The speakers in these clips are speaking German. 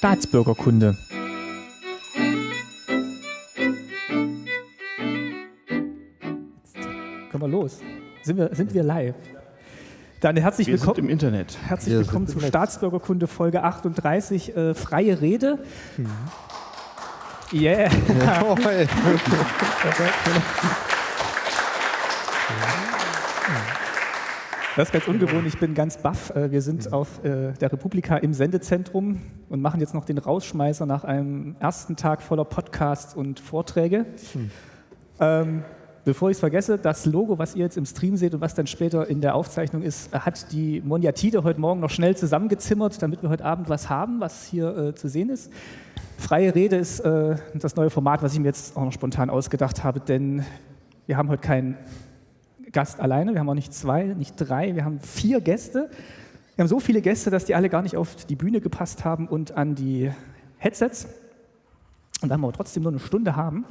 Staatsbürgerkunde. Jetzt können wir los. Sind wir, sind wir live? Dann herzlich Wir willkommen. sind im Internet. Herzlich Wir willkommen zu Netz. Staatsbürgerkunde Folge 38, äh, freie Rede. Yeah. Jawohl. Das ist ganz ungewohnt, ich bin ganz baff. Äh, Wir sind auf äh, der Republika im Sendezentrum und machen jetzt noch den Rausschmeißer nach einem ersten Tag voller Podcasts und Vorträge. Ähm, bevor ich es vergesse, das Logo, was ihr jetzt im Stream seht und was dann später in der Aufzeichnung ist, hat die Moniatide heute Morgen noch schnell zusammengezimmert, damit wir heute Abend was haben, was hier äh, zu sehen ist. Freie Rede ist äh, das neue Format, was ich mir jetzt auch noch spontan ausgedacht habe, denn wir haben heute keinen Gast alleine, wir haben auch nicht zwei, nicht drei, wir haben vier Gäste. Wir haben so viele Gäste, dass die alle gar nicht auf die Bühne gepasst haben und an die Headsets. Und da wir aber trotzdem nur eine Stunde haben,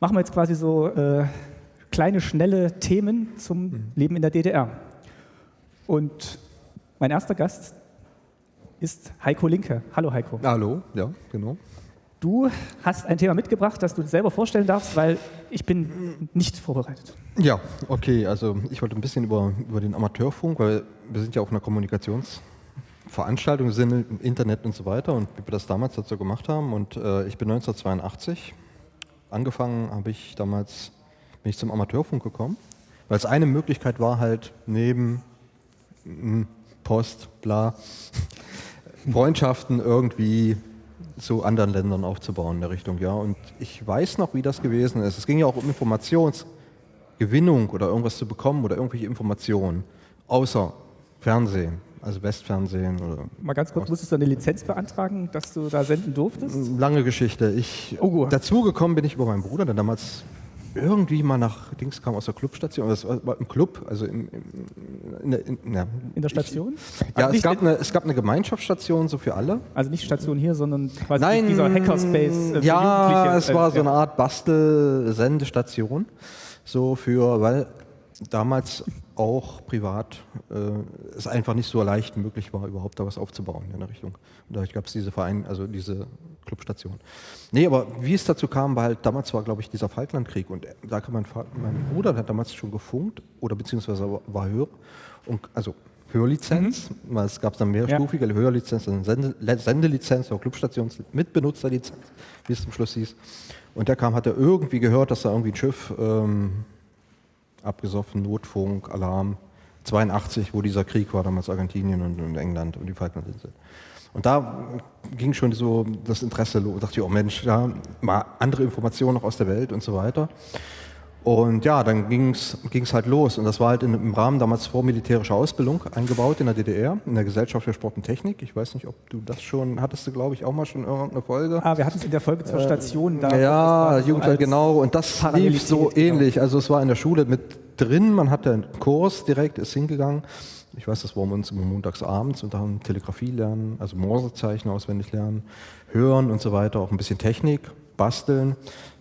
machen wir jetzt quasi so äh, kleine, schnelle Themen zum Leben in der DDR. Und mein erster Gast ist Heiko Linke. Hallo Heiko. Hallo, ja, genau. Du hast ein Thema mitgebracht, das du selber vorstellen darfst, weil ich bin nicht vorbereitet. Ja, okay, also ich wollte ein bisschen über, über den Amateurfunk, weil wir sind ja auf einer Kommunikationsveranstaltung, sind im Internet und so weiter und wie wir das damals dazu gemacht haben. Und äh, ich bin 1982 angefangen, habe ich damals, bin ich zum Amateurfunk gekommen, weil es eine Möglichkeit war halt neben mm, Post, bla, Freundschaften irgendwie zu anderen Ländern aufzubauen in der Richtung, ja. Und ich weiß noch, wie das gewesen ist. Es ging ja auch um Informationsgewinnung oder irgendwas zu bekommen oder irgendwelche Informationen, außer Fernsehen, also Westfernsehen oder Mal ganz kurz, musstest du eine Lizenz beantragen, dass du da senden durftest? lange Geschichte. Ich Oh. dazugekommen bin ich über meinen Bruder, der damals irgendwie mal nach Dings kam aus der Clubstation, das war im Club, also im, im, in, der, in, ja, In der Station? ja, also, es gab, eine, es gab eine Gemeinschaftsstation so für alle. also nicht Station hier, sondern quasi Nein, dieser Hackerspace. äh, ja, es war so Äh, eine Art Bastel-Sendestation, so für, weil damals auch privat äh, es einfach nicht so leicht möglich war, überhaupt da was aufzubauen in der Richtung. Und dadurch gab es diese Verein, also diese Clubstation. Nee, aber wie es dazu kam, war halt, damals war, glaube ich, dieser Falklandkrieg und da kam mein, Vater, mein Bruder, der hat damals schon gefunkt oder beziehungsweise war- Hörer, und, also Hörlizenz, weil es gab dann mehrstufige Hörlizenz, dann Sende, Le- Sendelizenz, auch Clubstations mit Benutzerlizenz, wie es zum Schluss hieß. Und der kam, hat er irgendwie gehört, dass da irgendwie ein Schiff ähm, abgesoffen, Notfunk, Alarm, 82, wo dieser Krieg war, damals Argentinien und, und England und die Falklandinseln. Und da ging schon so das Interesse los. dachte ich, oh Mensch, ja, mal andere Informationen noch aus der Welt und so weiter. Und ja, dann ging es halt los. Und das war halt in, im Rahmen damals vormilitärischer Ausbildung eingebaut in der DDR, in der Gesellschaft für Sport und Technik. Ich weiß nicht, ob du das schon, hattest du, glaube ich, auch mal schon in irgendeine Folge. Ah, wir hatten es in der Folge zur Station da. Äh, Ja, Jugendwelt, als- genau. Und das lief so genau. ähnlich. Also es war in der Schule mit drin, man hatte einen Kurs direkt, ist hingegangen. Ich weiß, das war uns immer montags abends und dann Telegrafie lernen, also Morsezeichen auswendig lernen, hören und so weiter, auch ein bisschen Technik, basteln.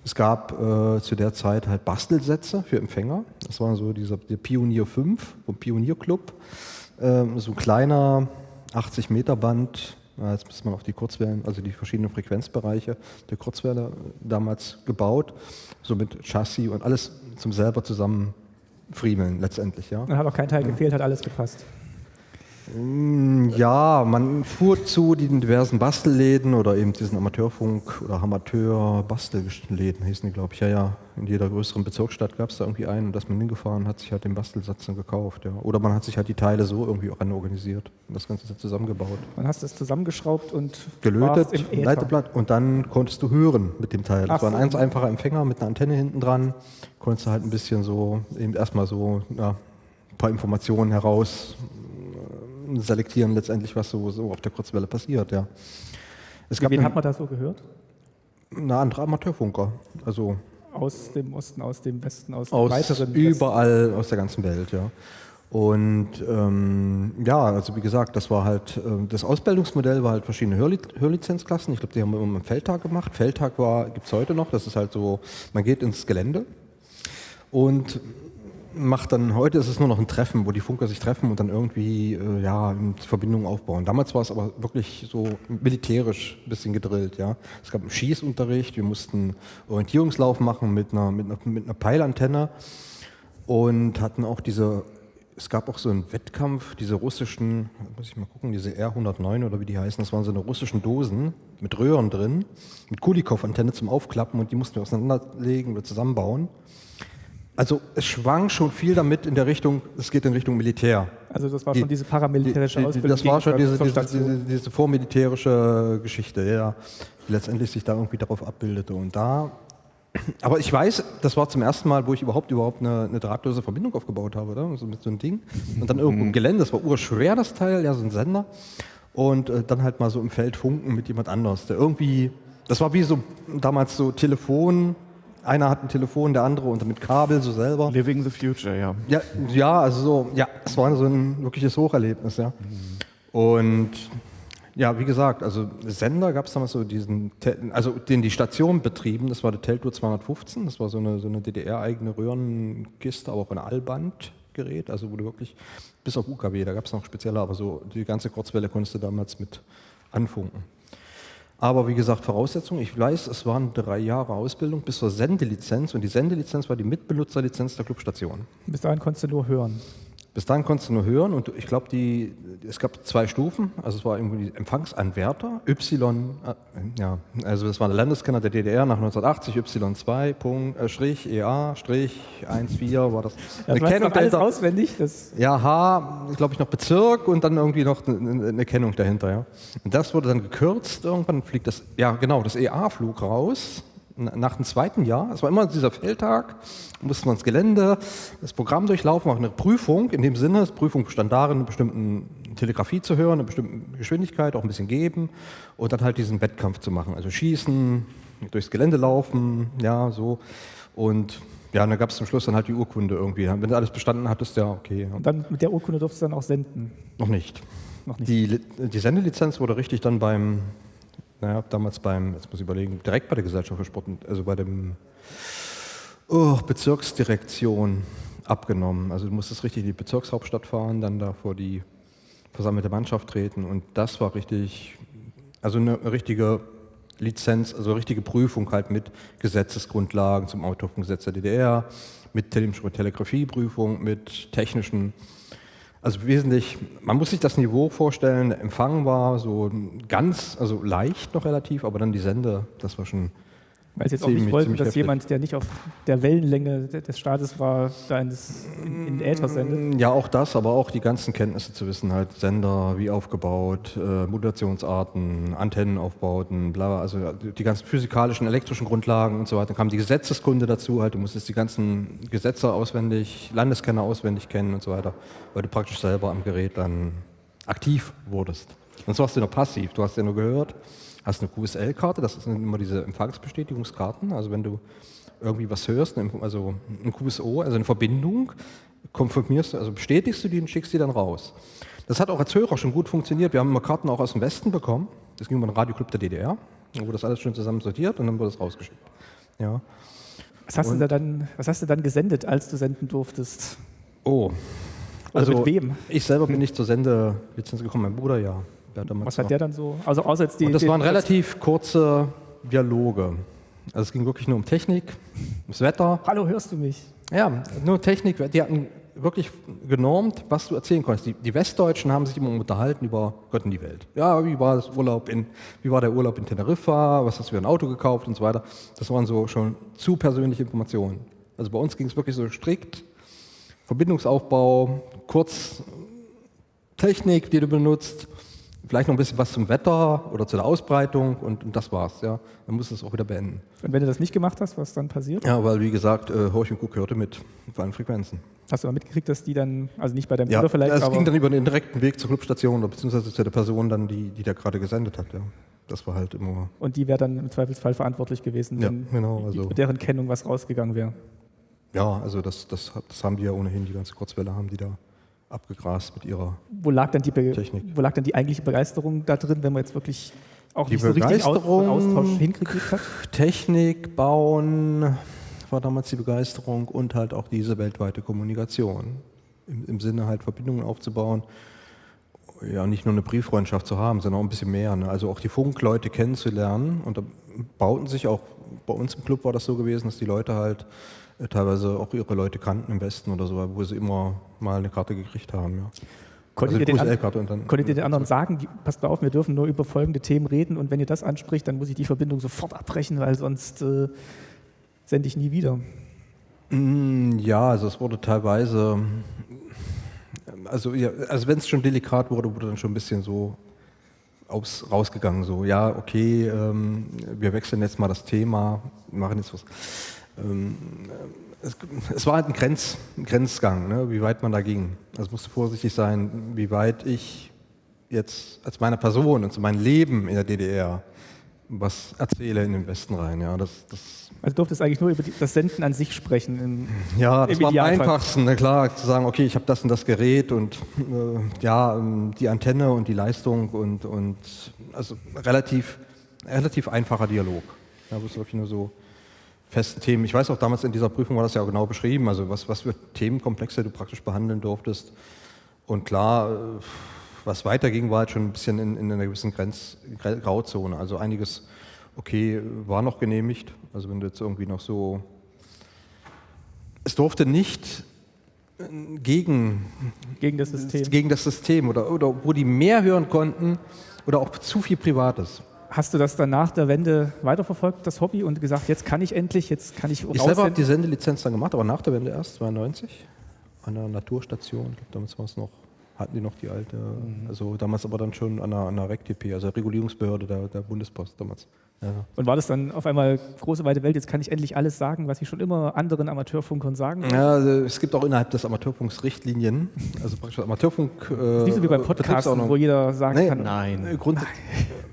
Es gab äh, zu der Zeit halt Bastelsätze für Empfänger. Das war so dieser der Pionier 5 vom Pionierclub. Ähm, so ein kleiner 80 Meter Band. Jetzt ist man auf die Kurzwellen, also die verschiedenen Frequenzbereiche der Kurzwelle damals gebaut, so mit Chassis und alles zum selber zusammenfriemeln letztendlich, ja. Dann hat auch kein Teil gefehlt, hat alles gepasst. Mm, Ja, man fuhr zu den diversen Bastelläden oder eben diesen Amateurfunk oder Amateur-Bastelläden hießen die, glaube ich. Ja, ja, in jeder größeren Bezirksstadt gab es da irgendwie einen und da ist man hingefahren, hat sich halt den Bastelsatz dann gekauft. Ja. Oder man hat sich halt die Teile so irgendwie auch organisiert und das Ganze zusammengebaut. Dann hast du es zusammengeschraubt und Gelötet, im. Leiteblatt und dann konntest du hören mit dem Teil. Das Ach war ein so. ganz einfacher Empfänger mit einer Antenne hinten dran. Konntest du halt ein bisschen so, eben erstmal so ja, ein paar Informationen heraus selektieren, letztendlich, was so, so auf der Kurzwelle passiert. Ja. Es Wen eine, hat man da so gehört? eine andere Amateurfunker, also Aus dem Osten, aus dem Westen, aus dem aus weiteren Westen. überall aus der ganzen Welt, ja. Und ähm, ja, also wie gesagt, das war halt, äh, das Ausbildungsmodell war halt verschiedene Hörli Hörlizenzklassen. Ich glaube, die haben wir immer einen Feldtag gemacht. Feldtag gibt es heute noch, das ist halt so, man geht ins Gelände und macht dann, heute ist es nur noch ein Treffen, wo die Funker sich treffen und dann irgendwie äh, ja, Verbindungen aufbauen. Damals war es aber wirklich so militärisch ein bisschen gedrillt. Ja. Es gab einen Schießunterricht, wir mussten Orientierungslauf machen mit einer, mit einer, mit einer Peilantenne und hatten auch diese, es gab auch so einen Wettkampf, diese russischen, muss ich mal gucken, diese R109 oder wie die heißen, das waren so eine russischen Dosen mit Röhren drin, mit Kulikow-Antenne zum Aufklappen und die mussten wir auseinanderlegen oder zusammenbauen. Also es schwang schon viel damit in der Richtung, es geht in Richtung Militär. Also das war die, schon diese paramilitärische die, die, Ausbildung. Das war schon diese, diese, diese, vormilitärische Geschichte, ja, die letztendlich sich da irgendwie darauf abbildete. Und da, aber ich weiß, das war zum ersten Mal, wo ich überhaupt überhaupt eine, eine drahtlose Verbindung aufgebaut habe, oder? So mit so einem Ding. Und dann irgendwo im mhm. Gelände, das war urschwer, das Teil, ja, so ein Sender. Und äh, dann halt mal so im Feld funken mit jemand anders, der irgendwie, das war wie so damals so Telefon, einer hat ein Telefon, der andere und mit Kabel so selber. Living the future, ja. Ja, ja also so, ja, es war so ein wirkliches Hocherlebnis, ja. Mhm. Und ja, wie gesagt, also Sender gab es damals so diesen, also den die Station betrieben, das war der Teltour 215, das war so eine, so eine DDR-eigene Röhrenkiste, aber auch ein Allbandgerät, also du wirklich, bis auf UKW, da gab es noch spezielle, aber so die ganze Kurzwelle konntest du damals mit anfunken. Aber wie gesagt, Voraussetzung, ich weiß, es waren drei Jahre Ausbildung bis zur Sendelizenz und die Sendelizenz war die Mitbenutzerlizenz der Clubstation. Bis dahin konntest du nur hören. Bis dahin konntest du nur hören und ich glaube, es gab zwei Stufen. Also es war irgendwie Empfangsanwärter, Y, äh, ja, also das war der Landeskenner der DDR nach 1980, Y2, Punkt, äh, Strich, EA, Strich, 1,4 war das. Ja, eine Kennung alles auswendig? Das ja, H, glaube ich, noch Bezirk und dann irgendwie noch eine, eine Kennung dahinter. Ja. Und das wurde dann gekürzt, irgendwann fliegt das, ja genau, das EA flug raus nach dem zweiten Jahr, es war immer dieser Feldtag, mussten wir ins Gelände, das Programm durchlaufen, auch eine Prüfung, in dem Sinne, die Prüfung bestand darin, eine bestimmte Telegrafie zu hören, eine bestimmte Geschwindigkeit, auch ein bisschen geben und dann halt diesen Wettkampf zu machen, also schießen, durchs Gelände laufen, ja, so und ja, und dann gab es zum Schluss dann halt die Urkunde irgendwie. Wenn du alles bestanden hattest, ja, okay. Und dann mit der Urkunde durfst du dann auch senden? Noch nicht. Noch nicht. Die, die Sendelizenz wurde richtig dann beim naja, damals beim, jetzt muss ich überlegen, direkt bei der Gesellschaft für Sport, also bei dem oh, Bezirksdirektion abgenommen. Also du musstest richtig in die Bezirkshauptstadt fahren, dann da vor die versammelte Mannschaft treten und das war richtig, also eine richtige Lizenz, also eine richtige Prüfung halt mit Gesetzesgrundlagen zum Autorengesetz der DDR, mit Telegrafieprüfung, mit technischen also wesentlich, man muss sich das Niveau vorstellen, der Empfang war so ganz, also leicht noch relativ, aber dann die Sende, das war schon weil Sie jetzt auch nicht wollten, dass heftig. jemand, der nicht auf der Wellenlänge des Staates war, da in, in, in Äther sendet? Ja, auch das, aber auch die ganzen Kenntnisse zu wissen, halt Sender, wie aufgebaut, äh, Modulationsarten, Antennenaufbauten, bla, also die ganzen physikalischen, elektrischen Grundlagen und so weiter. Dann kam die Gesetzeskunde dazu, halt, du musstest die ganzen Gesetze auswendig, Landeskenner auswendig kennen und so weiter, weil du praktisch selber am Gerät dann aktiv wurdest. Sonst warst du nur passiv, du hast ja nur gehört hast eine QSL-Karte, das sind immer diese Empfangsbestätigungskarten. Also wenn du irgendwie was hörst, also ein QSO, also eine Verbindung, konfirmierst du, also bestätigst du die und schickst die dann raus. Das hat auch als Hörer schon gut funktioniert. Wir haben immer Karten auch aus dem Westen bekommen. Das ging über den Radioclub der DDR. Da wurde das alles schön zusammen sortiert und dann wurde das rausgeschickt. Ja. Was hast, du dann, was hast du dann gesendet, als du senden durftest? Oh. Oder also mit wem? Ich selber bin nicht zur Sendelizenz gekommen, mein Bruder ja. Was hat der dann so? Also außer jetzt die, Und das waren relativ kurze Dialoge. Also es ging wirklich nur um Technik, ums Wetter. Hallo, hörst du mich? Ja, nur Technik. Die hatten wirklich genormt, was du erzählen konntest. Die, die, Westdeutschen haben sich immer unterhalten über Gott und die Welt. Ja, wie war, das Urlaub in, wie war der Urlaub in Teneriffa, was hast du für ein Auto gekauft und so weiter. Das waren so schon zu persönliche Informationen. Also bei uns ging es wirklich so strikt, Verbindungsaufbau, kurz Technik, die du benutzt, vielleicht noch ein bisschen was zum Wetter oder zu der Ausbreitung und, und das war's. Ja. Dann musst du es auch wieder beenden. Und wenn du das nicht gemacht hast, was dann passiert? Ja, weil wie gesagt, äh, Horch und Guck hörte mit vor allen Frequenzen. Hast du aber mitgekriegt, dass die dann, also nicht bei deinem ja, Bruder vielleicht, es ging dann über den direkten Weg zur Clubstation oder beziehungsweise zu der Person dann, die, die da gerade gesendet hat. Ja. Das war halt immer. Und die wäre dann im Zweifelsfall verantwortlich gewesen, wenn ja, genau, also mit deren Kennung was rausgegangen wäre. Ja, also das, das, das haben die ja ohnehin, die ganze Kurzwelle haben die da abgegrast mit ihrer wo lag dann die Technik. Wo lag dann die eigentliche Begeisterung da drin, wenn man jetzt wirklich auch die nicht so richtig Austausch hingekriegt hat? Technik bauen, war damals die Begeisterung und halt auch diese weltweite Kommunikation. Im, im Sinne halt Verbindungen aufzubauen. Ja, nicht nur eine Brieffreundschaft zu haben, sondern auch ein bisschen mehr. Ne? Also auch die Funkleute kennenzulernen. Und da bauten sich auch, bei uns im Club war das so gewesen, dass die Leute halt teilweise auch ihre Leute kannten im Westen oder so, wo sie immer mal eine Karte gekriegt haben. Ja. Konntet, also ihr, den an, konntet ihr den anderen sagen, die, passt mal auf, wir dürfen nur über folgende Themen reden und wenn ihr das anspricht, dann muss ich die Verbindung sofort abbrechen, weil sonst äh, sende ich nie wieder. Mm, ja, also es wurde teilweise, also, ja, also wenn es schon delikat wurde, wurde dann schon ein bisschen so aus, rausgegangen, so ja, okay, ähm, wir wechseln jetzt mal das Thema, machen jetzt was. Ähm, es, es, war halt ein, Grenz, ein Grenzgang, ne, wie weit man da ging. Also musste vorsichtig sein, wie weit ich jetzt als meine Person und zu meinem Leben in der DDR was erzähle in den Westen rein. Ja, das, das also durftest eigentlich nur über die, das Senden an sich sprechen. Im, ja, das war am einfachsten, ne, klar, zu sagen, okay, ich habe das und das Gerät und äh, ja, die Antenne und die Leistung und, und also relativ, relativ einfacher Dialog. Da ja, wirklich nur so festen Themen. Ich weiß auch, damals in dieser Prüfung war das ja auch genau beschrieben, also was, was für Themenkomplexe du praktisch behandeln durftest. Und klar, äh, was weiterging, war halt schon ein bisschen in, in einer gewissen Grenz, Grauzone. Also einiges, okay, war noch genehmigt. Also wenn du jetzt irgendwie noch so... Es durfte nicht äh, gegen, gegen das System, gegen das System oder, oder wo die mehr hören konnten oder auch zu viel Privates. Hast du das dann nach der Wende weiterverfolgt, das Hobby, und gesagt, jetzt kann ich endlich, jetzt kann ich Ich selber habe die Sendelizenz dann gemacht, aber nach der Wende erst, 92, an der Naturstation. Ich glaube, damals war es noch, hatten die noch die alte, mhm. also damals aber dann schon an der, an der RECTP, also der Regulierungsbehörde der, der Bundespost damals. Ja. Und war das dann auf einmal große weite Welt, jetzt kann ich endlich alles sagen, was ich schon immer anderen Amateurfunkern sagen wollte? Ja, also es gibt auch innerhalb des Amateurfunks Richtlinien, also praktisch Amateurfunk... Äh, nicht so wie beim Podcast, wo jeder sagen nee, kann... Nein, Grund,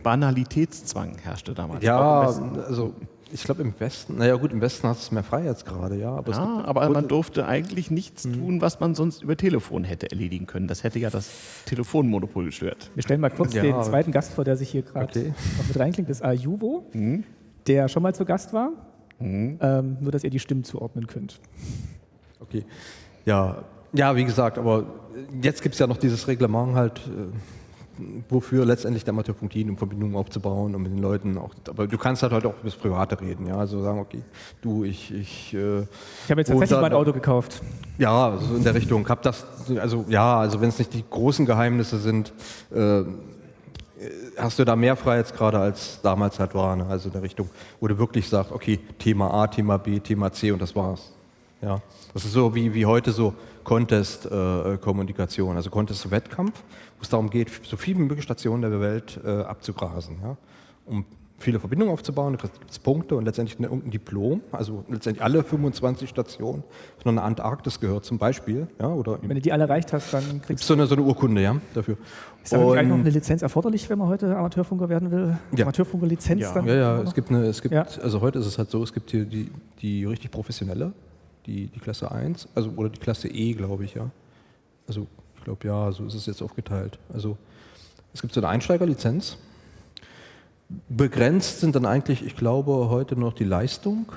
Banalitätszwang herrschte damals. Ja, also ich glaube im Westen, naja gut, im Westen hast du es mehr frei jetzt gerade, ja. Aber, ja, aber man durfte eigentlich nichts mhm. tun, was man sonst über Telefon hätte erledigen können. Das hätte ja das Telefonmonopol gestört. Wir stellen mal kurz ja. den zweiten Gast vor, der sich hier gerade okay. mit reinklingt. Das ist Ayubo, mhm. der schon mal zu Gast war. Mhm. Ähm, nur, dass ihr die Stimmen zuordnen könnt. Okay. Ja, ja wie gesagt, aber jetzt gibt es ja noch dieses Reglement halt. Äh, wofür letztendlich der Amateurfunk dient, um Verbindungen aufzubauen und mit den Leuten auch. Aber du kannst halt heute auch über das Private reden, ja. Also sagen, okay, du, ich. Ich, äh, ich habe jetzt tatsächlich mal ein Auto gekauft. Ja, so in der Richtung. Hab das, also ja, also wenn es nicht die großen Geheimnisse sind, äh, hast du da mehr Freiheitsgrade als damals halt war. Ne? Also in der Richtung, wo du wirklich sagst, okay, Thema A, Thema B, Thema C und das war's. Ja. Das ist so wie, wie heute so Contest-Kommunikation, äh, also Contest-Wettkampf, wo es darum geht, so viele wie möglich Stationen der Welt äh, abzugrasen. Ja? Um viele Verbindungen aufzubauen, da gibt es Punkte und letztendlich irgendein Diplom, also letztendlich alle 25 Stationen von der Antarktis gehört zum Beispiel. Ja, oder wenn du die alle erreicht hast, dann kriegst du so eine, so eine Urkunde ja, dafür. Ist da eigentlich noch eine Lizenz erforderlich, wenn man heute Amateurfunker werden will? Ja. Amateurfunker-Lizenz ja. dann? Ja, ja, es gibt eine, es gibt, ja. also heute ist es halt so, es gibt hier die, die richtig professionelle, die, die Klasse 1, also oder die Klasse E, glaube ich, ja. Also ich glaube ja, so ist es jetzt aufgeteilt. Also es gibt so eine Einsteigerlizenz. Begrenzt sind dann eigentlich, ich glaube, heute noch die Leistung.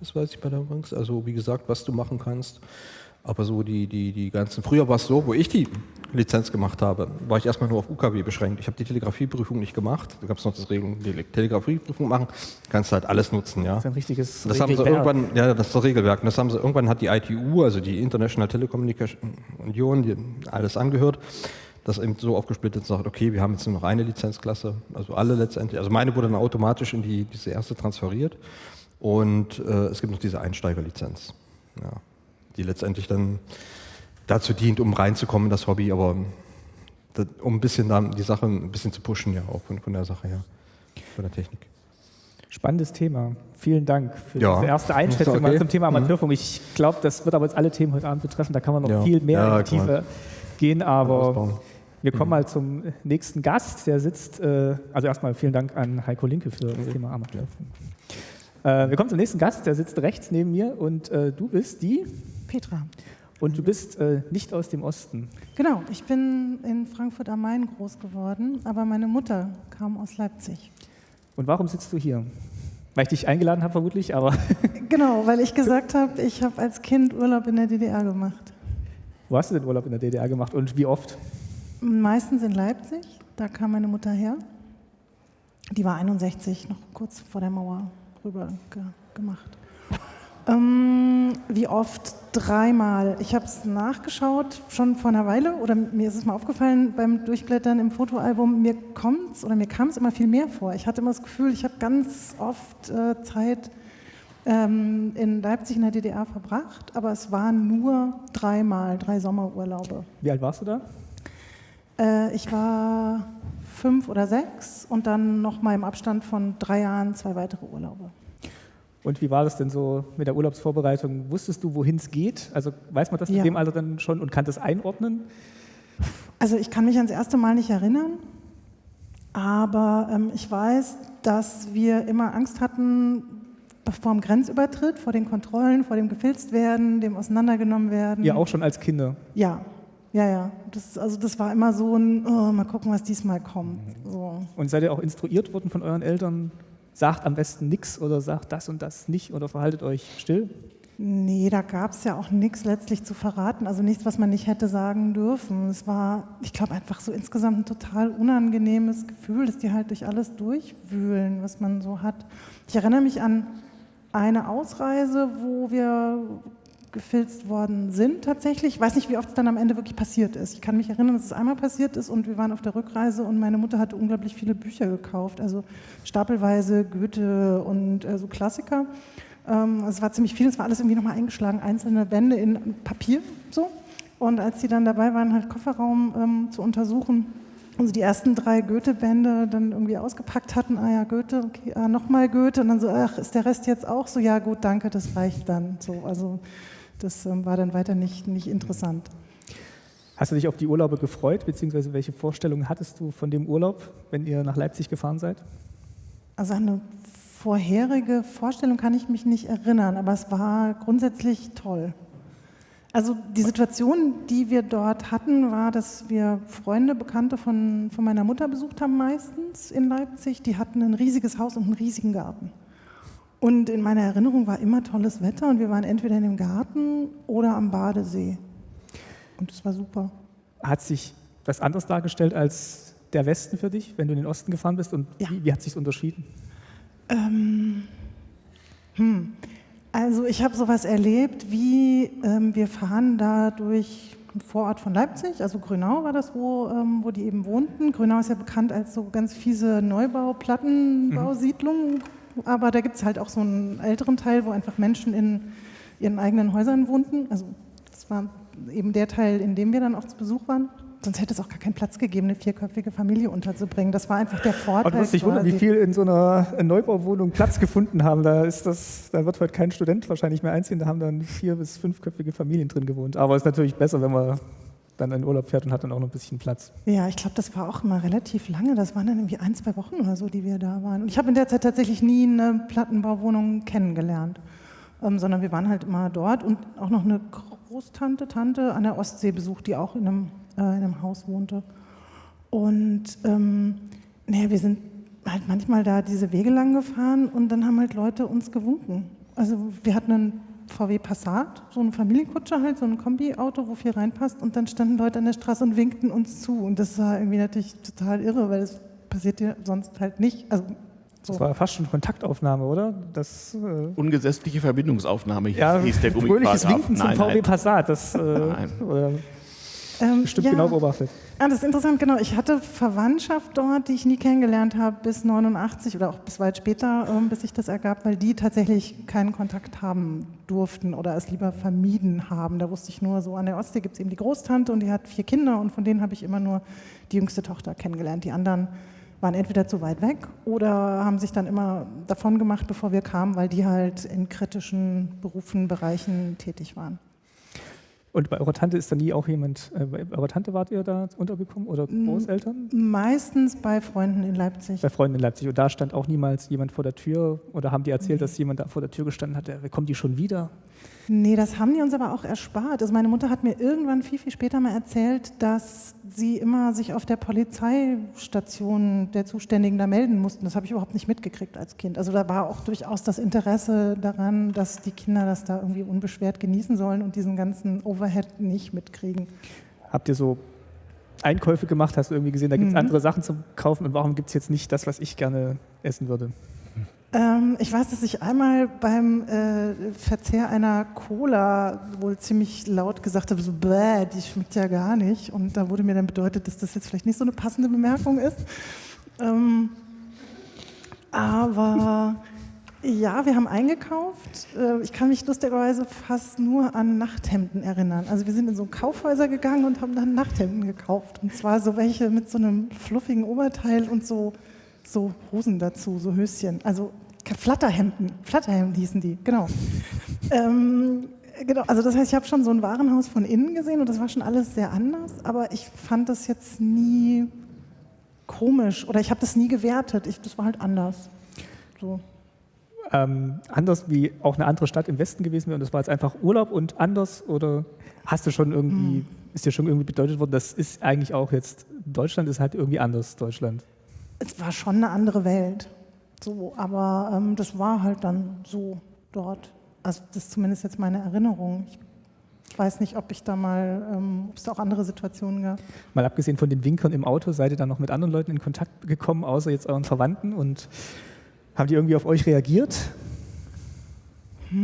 Das weiß ich bei der Bank. Also wie gesagt, was du machen kannst. Aber so die, die, die ganzen, früher war es so, wo ich die Lizenz gemacht habe, war ich erstmal nur auf UKW beschränkt. Ich habe die Telegrafieprüfung nicht gemacht. Da gab es noch das Regelung, die Telegrafieprüfung machen. Kannst halt alles nutzen, ja. Das ist ein richtiges das haben sie irgendwann, ja, das ist das Regelwerk. Und das haben sie, irgendwann hat die ITU, also die International Telecommunication Union, die alles angehört, das eben so aufgesplittet und sagt, okay, wir haben jetzt nur noch eine Lizenzklasse, also alle letztendlich. Also meine wurde dann automatisch in die, diese erste transferiert. Und äh, es gibt noch diese Einsteigerlizenz. Ja die letztendlich dann dazu dient, um reinzukommen in das Hobby, aber um ein bisschen dann die Sache ein bisschen zu pushen, ja, auch von, von der Sache her, von der Technik. Spannendes Thema. Vielen Dank für ja. diese erste Einschätzung okay. mal zum Thema mhm. Amateurfunk. Ich glaube, das wird aber jetzt alle Themen heute Abend betreffen. Da kann man noch ja. viel mehr ja, in die Tiefe gehen, aber wir kommen mhm. mal zum nächsten Gast. Der sitzt, äh, also erstmal vielen Dank an Heiko Linke für das Thema Amateurfunk. Äh, wir kommen zum nächsten Gast, der sitzt rechts neben mir und äh, du bist die? Petra. Und du bist äh, nicht aus dem Osten. Genau, ich bin in Frankfurt am Main groß geworden, aber meine Mutter kam aus Leipzig. Und warum sitzt du hier? Weil ich dich eingeladen habe vermutlich, aber Genau, weil ich gesagt habe, ich habe als Kind Urlaub in der DDR gemacht. wo hast du den Urlaub in der DDR gemacht und wie oft? Meistens in Leipzig, da kam meine Mutter her. Die war 61, noch kurz vor der Mauer rüber ge gemacht. Ähm, wie oft? Dreimal. Ich habe es nachgeschaut, schon vor einer Weile, oder mir ist es mal aufgefallen beim Durchblättern im Fotoalbum, mir kommt's oder mir kam es immer viel mehr vor. Ich hatte immer das Gefühl, ich habe ganz oft äh, Zeit ähm, in Leipzig in der DDR verbracht, aber es waren nur dreimal, drei Sommerurlaube. Wie alt warst du da? Äh, ich war fünf oder sechs und dann nochmal im Abstand von drei Jahren zwei weitere Urlaube. Und wie war das denn so mit der Urlaubsvorbereitung? Wusstest du, wohin es geht? Also weiß man das Ja. in dem Alter dann schon und kann das einordnen? Also ich kann mich ans erste Mal nicht erinnern, aber ähm, ich weiß, dass wir immer Angst hatten vor dem Grenzübertritt, vor den Kontrollen, vor dem gefilzt werden, dem auseinandergenommen werden. Ja, auch schon als Kinder. Ja, ja, ja. Das, also das war immer so ein, oh, mal gucken, was diesmal kommt. So. Und seid ihr auch instruiert worden von euren Eltern? Sagt am besten nichts oder sagt das und das nicht oder verhaltet euch still? Nee, da gab es ja auch nichts letztlich zu verraten, also nichts, was man nicht hätte sagen dürfen. Es war, ich glaube, einfach so insgesamt ein total unangenehmes Gefühl, dass die halt durch alles durchwühlen, was man so hat. Ich erinnere mich an eine Ausreise, wo wir gefilzt worden sind tatsächlich. Ich weiß nicht, wie oft es dann am Ende wirklich passiert ist. Ich kann mich erinnern, dass es einmal passiert ist und wir waren auf der Rückreise und meine Mutter hatte unglaublich viele Bücher gekauft, also stapelweise Goethe und äh, so Klassiker. Ähm, es war ziemlich viel, es war alles irgendwie nochmal eingeschlagen, einzelne Bände in Papier so. Und als sie dann dabei waren, halt Kofferraum ähm, zu untersuchen, und sie die ersten drei Goethe-Bände dann irgendwie ausgepackt hatten, ah ja, Goethe, okay, ah, nochmal Goethe, und dann so, ach, ist der Rest jetzt auch so? Ja, gut, danke, das reicht dann. So, also das ähm, war dann weiter nicht, nicht interessant. Hast du dich auf die Urlaube gefreut, beziehungsweise welche Vorstellungen hattest du von dem Urlaub, wenn ihr nach Leipzig gefahren seid? Also eine vorherige Vorstellung kann ich mich nicht erinnern, aber es war grundsätzlich toll. Also die Situation, die wir dort hatten, war, dass wir Freunde, Bekannte von, von meiner Mutter besucht haben meistens in Leipzig. Die hatten ein riesiges Haus und einen riesigen Garten. Und in meiner Erinnerung war immer tolles Wetter und wir waren entweder in dem Garten oder am Badesee. Und das war super. Hat sich was anderes dargestellt als der Westen für dich, wenn du in den Osten gefahren bist? Und Ja. wie, wie hat sich unterschieden? Ähm, hm. Also ich habe sowas erlebt, wie ähm, wir fahren da durch einen Vorort von Leipzig, also Grünau war das, wo, ähm, wo die eben wohnten. Grünau ist ja bekannt als so ganz fiese Neubau-Plattenbausiedlung, aber da gibt es halt auch so einen älteren Teil, wo einfach Menschen in ihren eigenen Häusern wohnten. Also das war eben der Teil, in dem wir dann auch zu Besuch waren. Sonst hätte es auch gar keinen Platz gegeben, eine vierköpfige Familie unterzubringen. Das war einfach der Vorteil. Du musst dich wundern, wie viel in so einer Neubauwohnung Platz gefunden haben. Da, ist das, da wird heute kein Student wahrscheinlich mehr einziehen. Da haben dann vier- bis fünfköpfige Familien drin gewohnt. Aber es ist natürlich besser, wenn man dann in Urlaub fährt und hat dann auch noch ein bisschen Platz. Ja, ich glaube, das war auch immer relativ lange. Das waren dann irgendwie ein, zwei Wochen oder so, die wir da waren. Und ich habe in der Zeit tatsächlich nie eine Plattenbauwohnung kennengelernt, ähm, sondern wir waren halt immer dort und auch noch eine Großtante, Tante an der Ostsee besucht, die auch in einem, äh, in einem Haus wohnte. Und ähm, naja, wir sind halt manchmal da diese Wege lang gefahren und dann haben halt Leute uns gewunken. Also wir hatten einen VW Passat, so eine Familienkutsche halt, so ein Kombi-Auto, wo viel reinpasst und dann standen Leute an der Straße und winkten uns zu und das war irgendwie natürlich total irre, weil das passiert ja sonst halt nicht. Also Das so. war fast schon Kontaktaufnahme, oder? Das, äh, Ungesetzliche Verbindungsaufnahme ja, hieß der fröhliches Gummiparagraph. Winken zum Nein, VW nein. Passat. Das äh, Nein. oder Ähm, bestimmt ja. genau beobachtet. Ah, das ist interessant, genau. Ich hatte Verwandtschaft dort, die ich nie kennengelernt habe, bis 89 oder auch bis weit später, ähm, bis sich das ergab, weil die tatsächlich keinen Kontakt haben durften oder es lieber vermieden haben. Da wusste ich nur, so an der Ostsee gibt es eben die Großtante und die hat vier Kinder und von denen habe ich immer nur die jüngste Tochter kennengelernt. Die anderen waren entweder zu weit weg oder haben sich dann immer davon gemacht, bevor wir kamen, weil die halt in kritischen Berufen, Bereichen tätig waren. Und bei eurer Tante ist da nie auch jemand, äh, bei eurer Tante wart ihr da untergekommen oder. Großeltern? Meistens bei Freunden in Leipzig. Bei Freunden in Leipzig. Und da stand auch niemals jemand vor der Tür oder haben die erzählt, Nee. dass jemand da vor der Tür gestanden hat, kommen die schon wieder? Nee, das haben die uns aber auch erspart. Also meine Mutter hat mir irgendwann viel, viel später mal erzählt, dass sie immer sich auf der Polizeistation der Zuständigen da melden mussten. Das habe ich überhaupt nicht mitgekriegt als Kind. Also da war auch durchaus das Interesse daran, dass die Kinder das da irgendwie unbeschwert genießen sollen und diesen ganzen Overhead nicht mitkriegen. Habt ihr so Einkäufe gemacht? Hast du irgendwie gesehen, da gibt es Mhm. andere Sachen zum Kaufen und warum gibt es jetzt nicht das, was ich gerne essen würde? Ähm, ich weiß, dass ich einmal beim äh, Verzehr einer Cola wohl ziemlich laut gesagt habe, so bäh, die schmeckt ja gar nicht. Und da wurde mir dann bedeutet, dass das jetzt vielleicht nicht so eine passende Bemerkung ist. Ähm, aber ja, wir haben eingekauft. Äh, ich kann mich lustigerweise fast nur an Nachthemden erinnern. Also wir sind in so Kaufhäuser gegangen und haben dann Nachthemden gekauft. Und zwar so welche mit so einem fluffigen Oberteil und so, so Hosen dazu, so Höschen. Also Flatterhemden. Flatterhemden hießen die, genau. ähm, genau. Also das heißt, ich habe schon so ein Warenhaus von innen gesehen und das war schon alles sehr anders. Aber ich fand das jetzt nie komisch oder ich habe das nie gewertet. Ich, das war halt anders. So. Ähm, anders wie auch eine andere Stadt im Westen gewesen wäre und das war jetzt einfach Urlaub und anders oder hast du schon irgendwie, Hm. ist dir schon irgendwie bedeutet worden, das ist eigentlich auch jetzt, Deutschland ist halt irgendwie anders, Deutschland. Es war schon eine andere Welt. So, aber ähm, das war halt dann so dort. Also das ist zumindest jetzt meine Erinnerung. Ich weiß nicht, ob ich da mal, ähm, ob es da auch andere Situationen gab. Mal abgesehen von den Winkern im Auto, seid ihr dann noch mit anderen Leuten in Kontakt gekommen, außer jetzt euren Verwandten und haben die irgendwie auf euch reagiert? Na,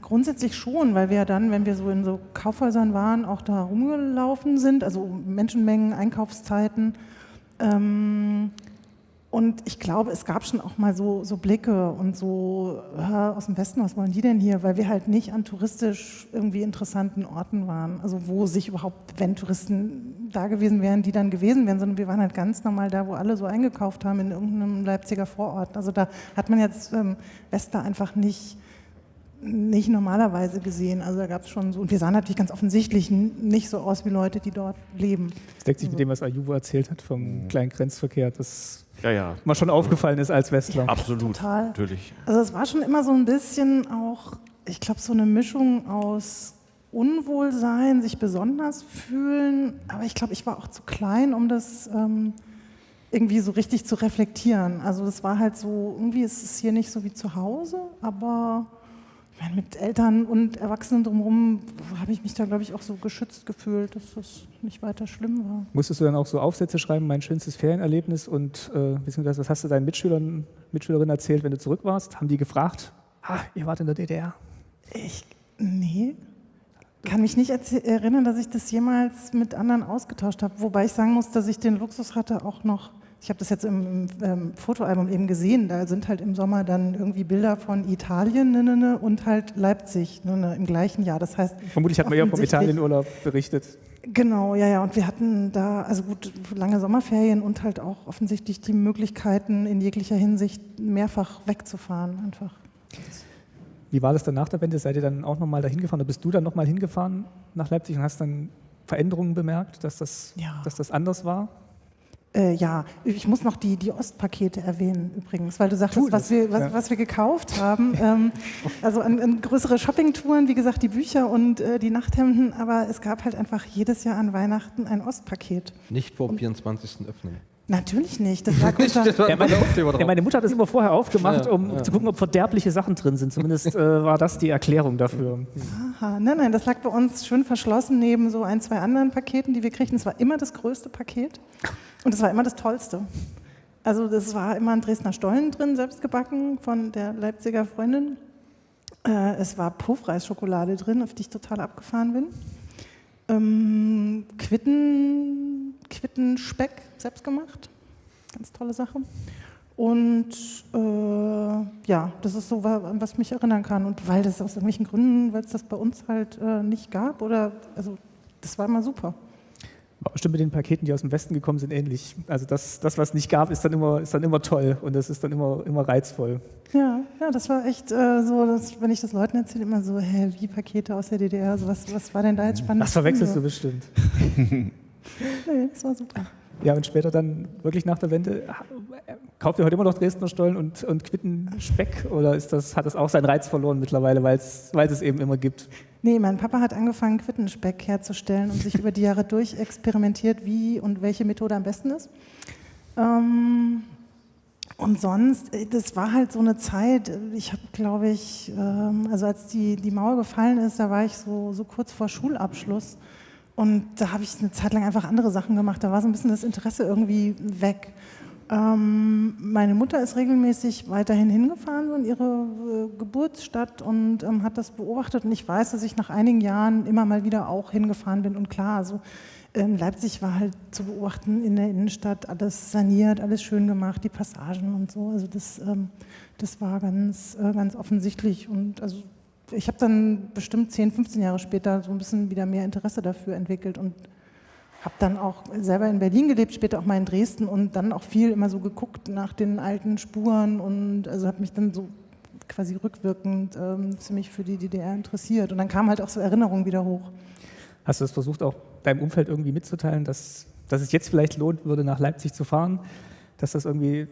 grundsätzlich schon, weil wir ja dann, wenn wir so in so Kaufhäusern waren, auch da rumgelaufen sind, also Menschenmengen, Einkaufszeiten. Ähm, und ich glaube, es gab schon auch mal so, so Blicke und so aus dem Westen, was wollen die denn hier? Weil wir halt nicht an touristisch irgendwie interessanten Orten waren. Also wo sich überhaupt, wenn Touristen da gewesen wären, die dann gewesen wären, sondern wir waren halt ganz normal da, wo alle so eingekauft haben in irgendeinem Leipziger Vorort. Also da hat man jetzt ähm, Wester einfach nicht nicht normalerweise gesehen. Also da gab es schon so, und wir sahen natürlich ganz offensichtlich nicht so aus wie Leute, die dort leben. Das deckt sich mit dem, was Ayuvo erzählt hat vom kleinen Grenzverkehr, das Ja, ja, mal schon aufgefallen ist als Westler. absolut. Total. Natürlich. Also es war schon immer so ein bisschen auch, ich glaube, so eine Mischung aus Unwohlsein, sich besonders fühlen, aber ich glaube, ich war auch zu klein, um das ähm, irgendwie so richtig zu reflektieren. Also das war halt so, irgendwie ist es hier nicht so wie zu Hause, aber meine, mit Eltern und Erwachsenen drumherum habe ich mich da, glaube ich, auch so geschützt gefühlt, dass das nicht weiter schlimm war. Musstest du dann auch so Aufsätze schreiben, mein schönstes Ferienerlebnis und äh, was hast du deinen Mitschülern, Mitschülerinnen erzählt, wenn du zurück warst? Haben die gefragt, ah, ihr wart in der DDR? Ich, nee. Kann mich nicht erinnern, dass ich das jemals mit anderen ausgetauscht habe. Wobei ich sagen muss, dass ich den Luxus hatte, auch noch, ich habe das jetzt im, ähm, Fotoalbum eben gesehen, da sind halt im Sommer dann irgendwie Bilder von Italien ne, ne, ne, und halt Leipzig ne, ne, im gleichen Jahr. Das heißt, Vermutlich hat man ja vom Italienurlaub berichtet. Genau, ja, ja. Und wir hatten da, also gut, lange Sommerferien und halt auch offensichtlich die Möglichkeiten, in jeglicher Hinsicht mehrfach wegzufahren einfach. Wie war das dann nach der Wende? Seid ihr dann auch nochmal dahin gefahren oder bist du dann nochmal hingefahren nach Leipzig und hast dann Veränderungen bemerkt, dass das, Ja. dass das anders war? Äh, ja, ich muss noch die, die Ostpakete erwähnen übrigens, weil du sagtest, was wir, was, ja. was wir gekauft haben. ähm, also an, an größere Shoppingtouren, wie gesagt, die Bücher und äh, die Nachthemden, aber es gab halt einfach jedes Jahr an Weihnachten ein Ostpaket. Nicht vor dem 24. öffnen. Natürlich nicht. Das lag unter, Das war Ja, meine, ja, meine Mutter hat das immer vorher aufgemacht, Ja, um ja. zu gucken, ob verderbliche Sachen drin sind. Zumindest äh, war das die Erklärung dafür. Aha, nein, nein, das lag bei uns schön verschlossen neben so ein, zwei anderen Paketen, die wir kriegten. Es war immer das größte Paket und es war immer das tollste. Also das war immer ein Dresdner Stollen drin, selbst gebacken von der Leipziger Freundin. Äh, es war Puffreisschokolade drin, auf die ich total abgefahren bin. Ähm, Quitten, Quittenspeck, selbst gemacht. Ganz tolle Sache. Und äh, ja, das ist so, was ich mich erinnern kann. Und weil das aus irgendwelchen Gründen, weil es das bei uns halt äh, nicht gab, oder also das war immer super. War bestimmt mit den Paketen, die aus dem Westen gekommen sind, ähnlich. Also das, das was es nicht gab, ist dann immer, ist dann immer toll und das ist dann immer, immer reizvoll. Ja, ja, das war echt äh, so, dass, wenn ich das Leuten erzähle, immer so, hä, wie Pakete aus der DDR, so, was, was war denn da jetzt spannend? Das verwechselst du bestimmt. Nee, das war super. Ja, und später dann wirklich nach der Wende, Kauft ihr heute immer noch Dresdner Stollen und, und Quitten-Speck oder ist das, hat das auch seinen Reiz verloren mittlerweile, weil es es eben immer gibt? Nee, mein Papa hat angefangen, Quittenspeck herzustellen und sich über die Jahre durch experimentiert, wie und welche Methode am besten ist. Ähm, und sonst, äh, das war halt so eine Zeit, ich habe, glaube ich, ähm, also als die, die Mauer gefallen ist, da war ich so, so kurz vor Schulabschluss. Und da habe ich eine Zeit lang einfach andere Sachen gemacht. Da war so ein bisschen das Interesse irgendwie weg. Ähm, meine Mutter ist regelmäßig weiterhin hingefahren in ihre äh, Geburtsstadt und ähm, hat das beobachtet. Und ich weiß, dass ich nach einigen Jahren immer mal wieder auch hingefahren bin. Und klar, also ähm, Leipzig war halt zu beobachten in der Innenstadt, alles saniert, alles schön gemacht, die Passagen und so. Also das, ähm, das war ganz, äh, ganz offensichtlich. Und also ich habe dann bestimmt 10, 15 Jahre später so ein bisschen wieder mehr Interesse dafür entwickelt und habe dann auch selber in Berlin gelebt, später auch mal in Dresden und dann auch viel immer so geguckt nach den alten Spuren und also habe mich dann so quasi rückwirkend ähm, ziemlich für die DDR interessiert. Und dann kamen halt auch so Erinnerungen wieder hoch. Hast du das versucht, auch deinem Umfeld irgendwie mitzuteilen, dass, dass es jetzt vielleicht lohnt würde, nach Leipzig zu fahren? Dass das irgendwie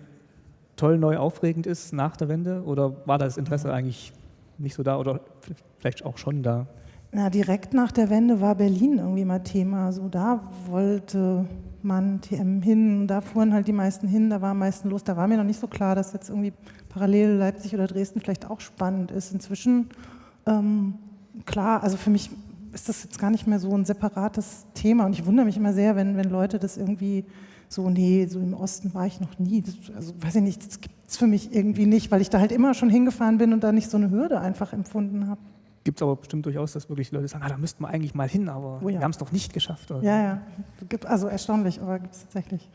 toll, neu, aufregend ist nach der Wende? Oder war das Interesse eigentlich nicht so da oder vielleicht auch schon da? Na, direkt nach der Wende war Berlin irgendwie mal Thema. So, da wollte man TM hin, da fuhren halt die meisten hin, da war am meisten los. Da war mir noch nicht so klar, dass jetzt irgendwie parallel Leipzig oder Dresden vielleicht auch spannend ist. Inzwischen, ähm, klar, also für mich ist das jetzt gar nicht mehr so ein separates Thema. Und ich wundere mich immer sehr, wenn, wenn Leute das irgendwie so, nee, so im Osten war ich noch nie. Das, also weiß ich nicht, das gibt es für mich irgendwie nicht, weil ich da halt immer schon hingefahren bin und da nicht so eine Hürde einfach empfunden habe gibt es aber bestimmt durchaus, dass wirklich Leute sagen, ah, da müssten wir eigentlich mal hin, aber oh ja. wir haben es doch nicht geschafft. Oder? Ja, ja, gibt, also erstaunlich, aber gibt es tatsächlich.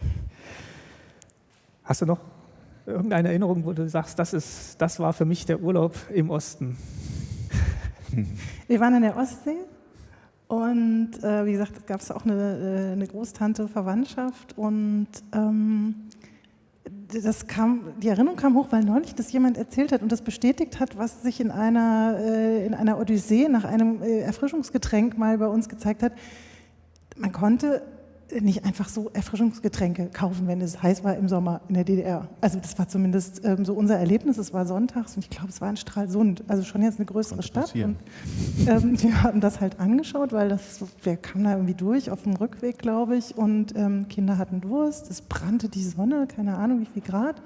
Hast du noch irgendeine Erinnerung, wo du sagst, das, ist, das war für mich der Urlaub im Osten? Wir waren in der Ostsee und äh, wie gesagt, gab es auch eine, äh, eine Großtante Verwandtschaft und ähm, das kam, die Erinnerung kam hoch, weil neulich das jemand erzählt hat und das bestätigt hat, was sich in einer, äh, in einer Odyssee nach einem äh, Erfrischungsgetränk mal bei uns gezeigt hat. Man konnte nicht einfach so Erfrischungsgetränke kaufen, wenn es heiß war im Sommer in der DDR. Also das war zumindest ähm, so unser Erlebnis. Es war sonntags und ich glaube, es war in Stralsund, also schon jetzt eine größere Stadt. Und, ähm, wir haben das halt angeschaut, weil das, wir kamen da irgendwie durch auf dem Rückweg, glaube ich, und ähm, Kinder hatten Durst, es brannte die Sonne, keine Ahnung wie viel Grad.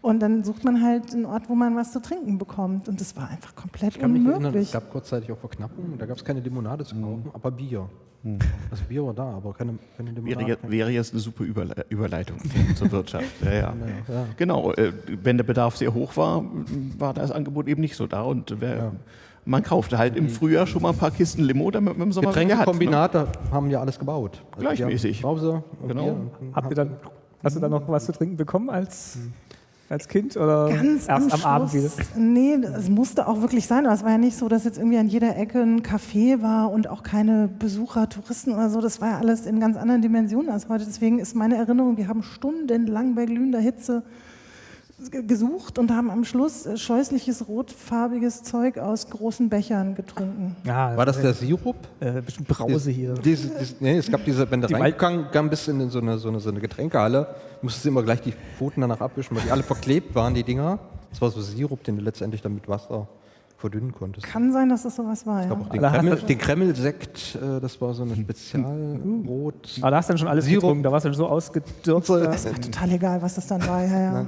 Und dann sucht man halt einen Ort, wo man was zu trinken bekommt. Und das war einfach komplett ich kann unmöglich. Mich erinnern, es gab kurzzeitig auch Verknappungen, da gab es keine Limonade zu kaufen, mhm. aber Bier. Hm. Das Bier war da, aber keine, keine wäre, wäre jetzt eine super Überleitung zur Wirtschaft. Ja, ja. ja. Genau, äh, wenn der Bedarf sehr hoch war, war das Angebot eben nicht so da. Und wer, man kaufte halt im Frühjahr schon mal ein paar Kisten Limo, damit man im Sommer Getränkekombinate ne? haben ja alles gebaut. Also Gleichmäßig. Brause genau. Habt ihr dann, hast du dann noch was zu trinken bekommen als hm als Kind oder Ganz erst am, am Abend wieder? Nee, es musste auch wirklich sein. Aber es war ja nicht so, dass jetzt irgendwie an jeder Ecke ein Café war und auch keine Besucher, Touristen oder so. Das war ja alles in ganz anderen Dimensionen als heute. Deswegen ist meine Erinnerung, wir haben stundenlang bei glühender Hitze gesucht und haben am Schluss äh, scheußliches rotfarbiges Zeug aus großen Bechern getrunken. Ja, War das der Sirup? Äh, bestimmt Brause hier. Diese, diese, nee, es gab diese, wenn du reingegangen bist in so eine, so, eine, so eine Getränkehalle, musstest du immer gleich die Pfoten danach abwischen, weil die alle verklebt waren, die Dinger. Das war so Sirup, den du letztendlich dann mit Wasser verdünnen konntest. Kann sein, dass das sowas war. Ich ja. auch den, Kreml, den Kreml-Sekt, äh, das war so ein Spezialrot. Aber da hast du dann schon alles Sirup. getrunken, da warst du dann so ausgedürft. Das ist total egal, was das dann war. Ja, ja.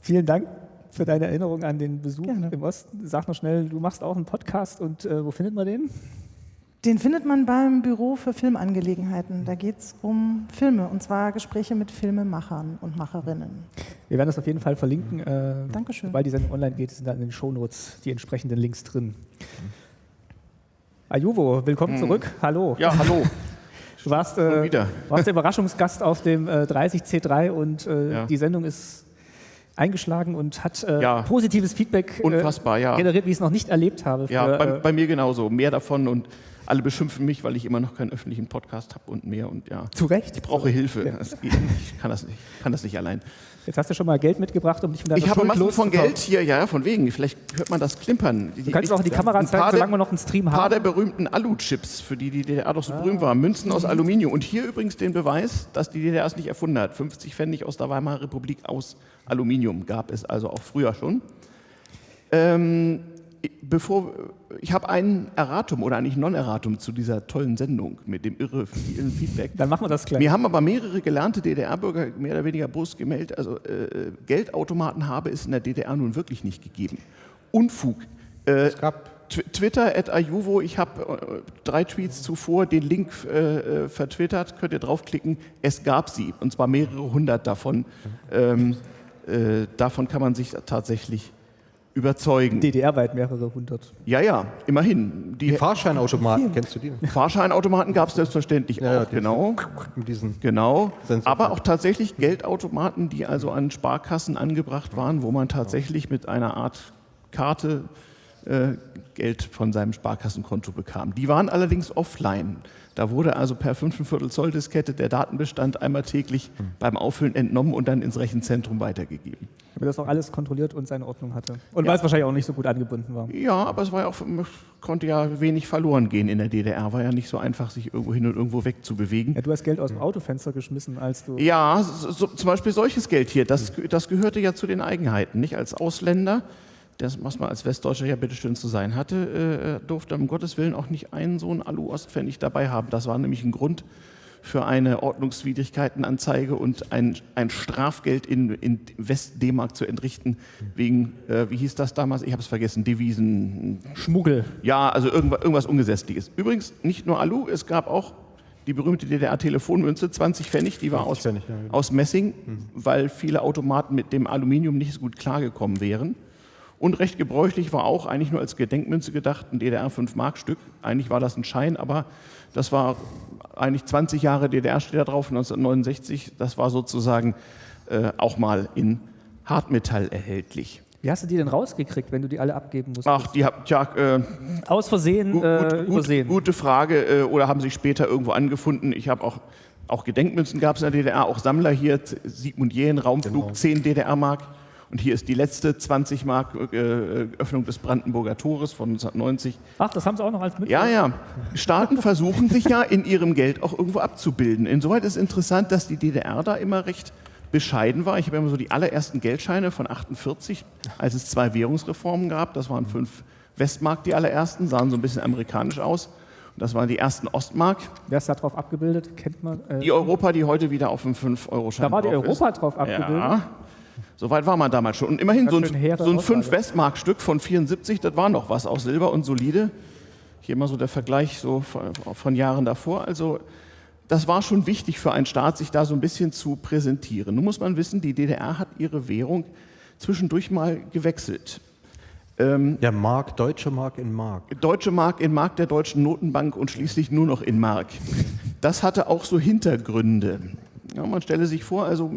Vielen Dank für deine Erinnerung an den Besuch Gerne. im Osten. Sag noch schnell, du machst auch einen Podcast und äh, wo findet man den? Den findet man beim Büro für Filmangelegenheiten. Da geht es um Filme und zwar Gespräche mit Filmemachern und Macherinnen. Wir werden das auf jeden Fall verlinken. Äh, Dankeschön. Weil die Sendung online geht, sind dann in den Shownotes die entsprechenden Links drin. Ajuvo, willkommen mhm. zurück. Hallo. Ja, hallo. Du warst, äh, warst der Überraschungsgast auf dem äh, 30C3 und äh, ja. die Sendung ist eingeschlagen und hat äh, ja. positives Feedback äh, Unfassbar, ja. generiert, wie ich es noch nicht erlebt habe. Für, ja, bei, äh, bei, mir genauso. Mehr davon und alle beschimpfen mich, weil ich immer noch keinen öffentlichen Podcast habe und mehr und ja. Zu Recht. Ich brauche Hilfe. Ja. Ich kann das nicht, kann das nicht allein. Jetzt hast du schon mal Geld mitgebracht, um dich von deiner Ich habe Schuld Massen von. Geld hier, ja, von wegen. Vielleicht hört man das klimpern. Du kannst auch in die Kamera zeigen, paar solange der- wir noch einen Stream Ein paar der haben. berühmten Alu-Chips, für die die DDR doch so berühmt war. Münzen aus Aluminium. Und hier übrigens den Beweis, dass die DDR es nicht erfunden hat. 50 Pfennig aus der Weimarer Republik aus Aluminium gab es also auch früher schon. Ähm, bevor, ich habe ein Erratum oder eigentlich Non-Erratum zu dieser tollen Sendung mit dem irre vielen Feedback. Dann machen wir das gleich. Mir haben aber mehrere gelernte DDR-Bürger mehr oder weniger Brust gemeldet, also äh, Geldautomaten habe es in der DDR nun wirklich nicht gegeben. Unfug. Äh, Es gab Tw- Twitter at Ayuvo, ich habe äh, drei Tweets zuvor den Link äh, äh, vertwittert, könnt ihr draufklicken. Es gab sie, und zwar mehrere hundert davon. Ähm, äh, davon kann man sich tatsächlich überzeugen. DDR-weit mehrere hundert. ja, ja, immerhin. Die, die Fahrscheinautomaten, kennst du die? Fahrscheinautomaten gab es selbstverständlich Ja, ja, auch, die- genau. Mit diesen Genau, Sensor- aber auch tatsächlich Geldautomaten, die also an Sparkassen angebracht waren, wo man tatsächlich mit einer Art Karte äh, Geld von seinem Sparkassenkonto bekam. Die waren allerdings offline. Da wurde also per 5,25 Zoll Diskette der Datenbestand einmal täglich beim Auffüllen entnommen und dann ins Rechenzentrum weitergegeben. Damit das auch alles kontrolliert und seine Ordnung hatte. Und Ja. weil es wahrscheinlich auch nicht so gut angebunden war. Ja, aber es war ja auch, konnte ja wenig verloren gehen in der DDR. War ja nicht so einfach, sich irgendwo hin und irgendwo wegzubewegen. Ja, du hast Geld aus dem Autofenster geschmissen, als du. Ja, so, so, zum Beispiel solches Geld hier, das, das gehörte ja zu den Eigenheiten. Nicht als Ausländer, das, was man als Westdeutscher ja bitteschön zu sein hatte, äh, durfte um Gottes Willen auch nicht einen so einen Alu-Ostpfennig dabei haben. Das war nämlich ein Grund für eine Ordnungswidrigkeitenanzeige und ein, ein Strafgeld in, in West-D-Mark zu entrichten, wegen, äh, wie hieß das damals? Ich habe es vergessen, Devisen, Schmuggel. ja, also irgendwas, irgendwas Ungesetzliches. Übrigens nicht nur Alu, es gab auch die berühmte DDR-Telefonmünze, 20 Pfennig, die war aus, Pfennig, ja, genau. aus Messing, weil viele Automaten mit dem Aluminium nicht so gut klargekommen wären. Und recht gebräuchlich war auch eigentlich nur als Gedenkmünze gedacht ein DDR-5-Mark-Stück. Eigentlich war das ein Schein, aber das war eigentlich 20 Jahre DDR steht da drauf, 1969. Das war sozusagen äh, auch mal in Hartmetall erhältlich. Wie hast du die denn rausgekriegt, wenn du die alle abgeben musst? Ach, die habt ja äh, Aus Versehen Gut, äh, gut, übersehen. Gute Frage. Äh, oder haben sich später irgendwo angefunden? Ich habe auch, auch Gedenkmünzen gab es in der DDR, auch Sammler hier, Sigmund Jähn, Raumflug, Genau. 10 DDR-Mark. Und hier ist die letzte 20 Mark äh, Öffnung des Brandenburger Tores von 1990. Ach, das haben sie auch noch als mit. Ja, ja. Staaten versuchen sich ja in ihrem Geld auch irgendwo abzubilden. Insoweit ist interessant, dass die DDR da immer recht bescheiden war. Ich habe immer so die allerersten Geldscheine von 48, als es zwei Währungsreformen gab. Das waren fünf Westmark, die allerersten, sahen so ein bisschen amerikanisch aus. Und das waren die ersten Ostmark. Wer ist da drauf abgebildet? Kennt man. Äh, Die Europa, die heute wieder auf dem 5-Euro-Schein da war die drauf ist. Europa drauf abgebildet. Ja. Soweit war man damals schon. Und immerhin so ein, so ein Aussage. 5-Westmark-Stück von 74, das war noch was aus Silber und solide. Hier mal so der Vergleich so von, von Jahren davor. Also das war schon wichtig für einen Staat, sich da so ein bisschen zu präsentieren. Nun muss man wissen, die DDR hat ihre Währung zwischendurch mal gewechselt. Ja, Mark, deutsche Mark in Mark. Deutsche Mark in Mark der Deutschen Notenbank und schließlich nur noch in Mark. Das hatte auch so Hintergründe. Ja, man stelle sich vor, also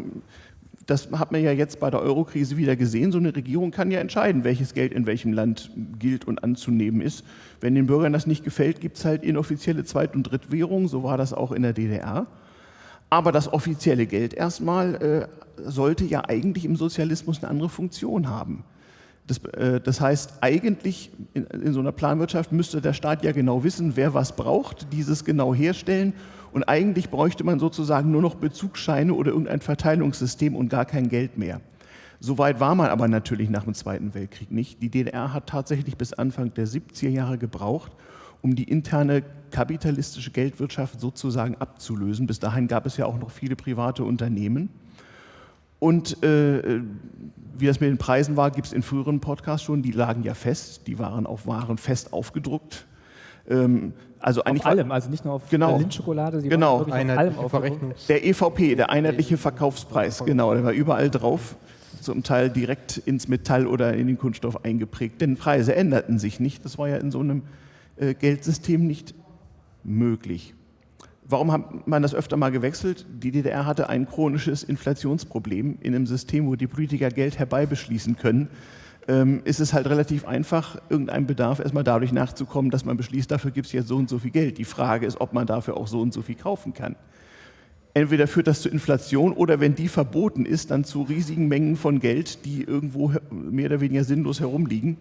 das hat man ja jetzt bei der Eurokrise wieder gesehen, so eine Regierung kann ja entscheiden, welches Geld in welchem Land gilt und anzunehmen ist. Wenn den Bürgern das nicht gefällt, gibt es halt inoffizielle Zweit- und Drittwährung, so war das auch in der DDR. Aber das offizielle Geld erstmal äh, sollte ja eigentlich im Sozialismus eine andere Funktion haben. Das, äh, das heißt, eigentlich in, in so einer Planwirtschaft müsste der Staat ja genau wissen, wer was braucht, dieses genau herstellen. Und eigentlich bräuchte man sozusagen nur noch Bezugsscheine oder irgendein Verteilungssystem und gar kein Geld mehr. Soweit war man aber natürlich nach dem Zweiten Weltkrieg nicht. Die DDR hat tatsächlich bis Anfang der 70er Jahre gebraucht, um die interne kapitalistische Geldwirtschaft sozusagen abzulösen. Bis dahin gab es ja auch noch viele private Unternehmen. Und äh, wie das mit den Preisen war, gibt es in früheren Podcasts schon, die lagen ja fest, die waren auf Waren fest aufgedruckt. Ähm, also eigentlich Auf allem, also nicht nur auf Genau. Lindschokolade, sie Genau. auf allem. Verrechnungs... der EVP, der einheitliche Verkaufspreis, genau, der war überall drauf, zum Teil direkt ins Metall oder in den Kunststoff eingeprägt. Denn Preise änderten sich nicht. Das war ja in so einem äh, Geldsystem nicht möglich. Warum hat man das öfter mal gewechselt? Die DDR hatte ein chronisches Inflationsproblem in einem System, wo die Politiker Geld herbeibeschließen können. Ähm, ist es halt relativ einfach, irgendeinem Bedarf erstmal dadurch nachzukommen, dass man beschließt, dafür gibt es jetzt so und so viel Geld. Die Frage ist, ob man dafür auch so und so viel kaufen kann. Entweder führt das zu Inflation oder wenn die verboten ist, dann zu riesigen Mengen von Geld, die irgendwo mehr oder weniger sinnlos herumliegen.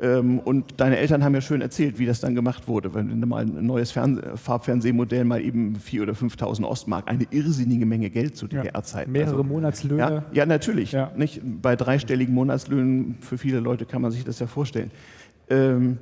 Ähm, und deine Eltern haben ja schön erzählt, wie das dann gemacht wurde. Wenn du mal ein neues Fern Farbfernsehmodell mal eben 4.000 oder 5.000 Ostmark, eine irrsinnige Menge Geld zu DDR-Zeiten. Ja, mehrere also, Monatslöhne. Ja, ja natürlich. Ja. Nicht? Bei dreistelligen Monatslöhnen, für viele Leute kann man sich das ja vorstellen. Ähm,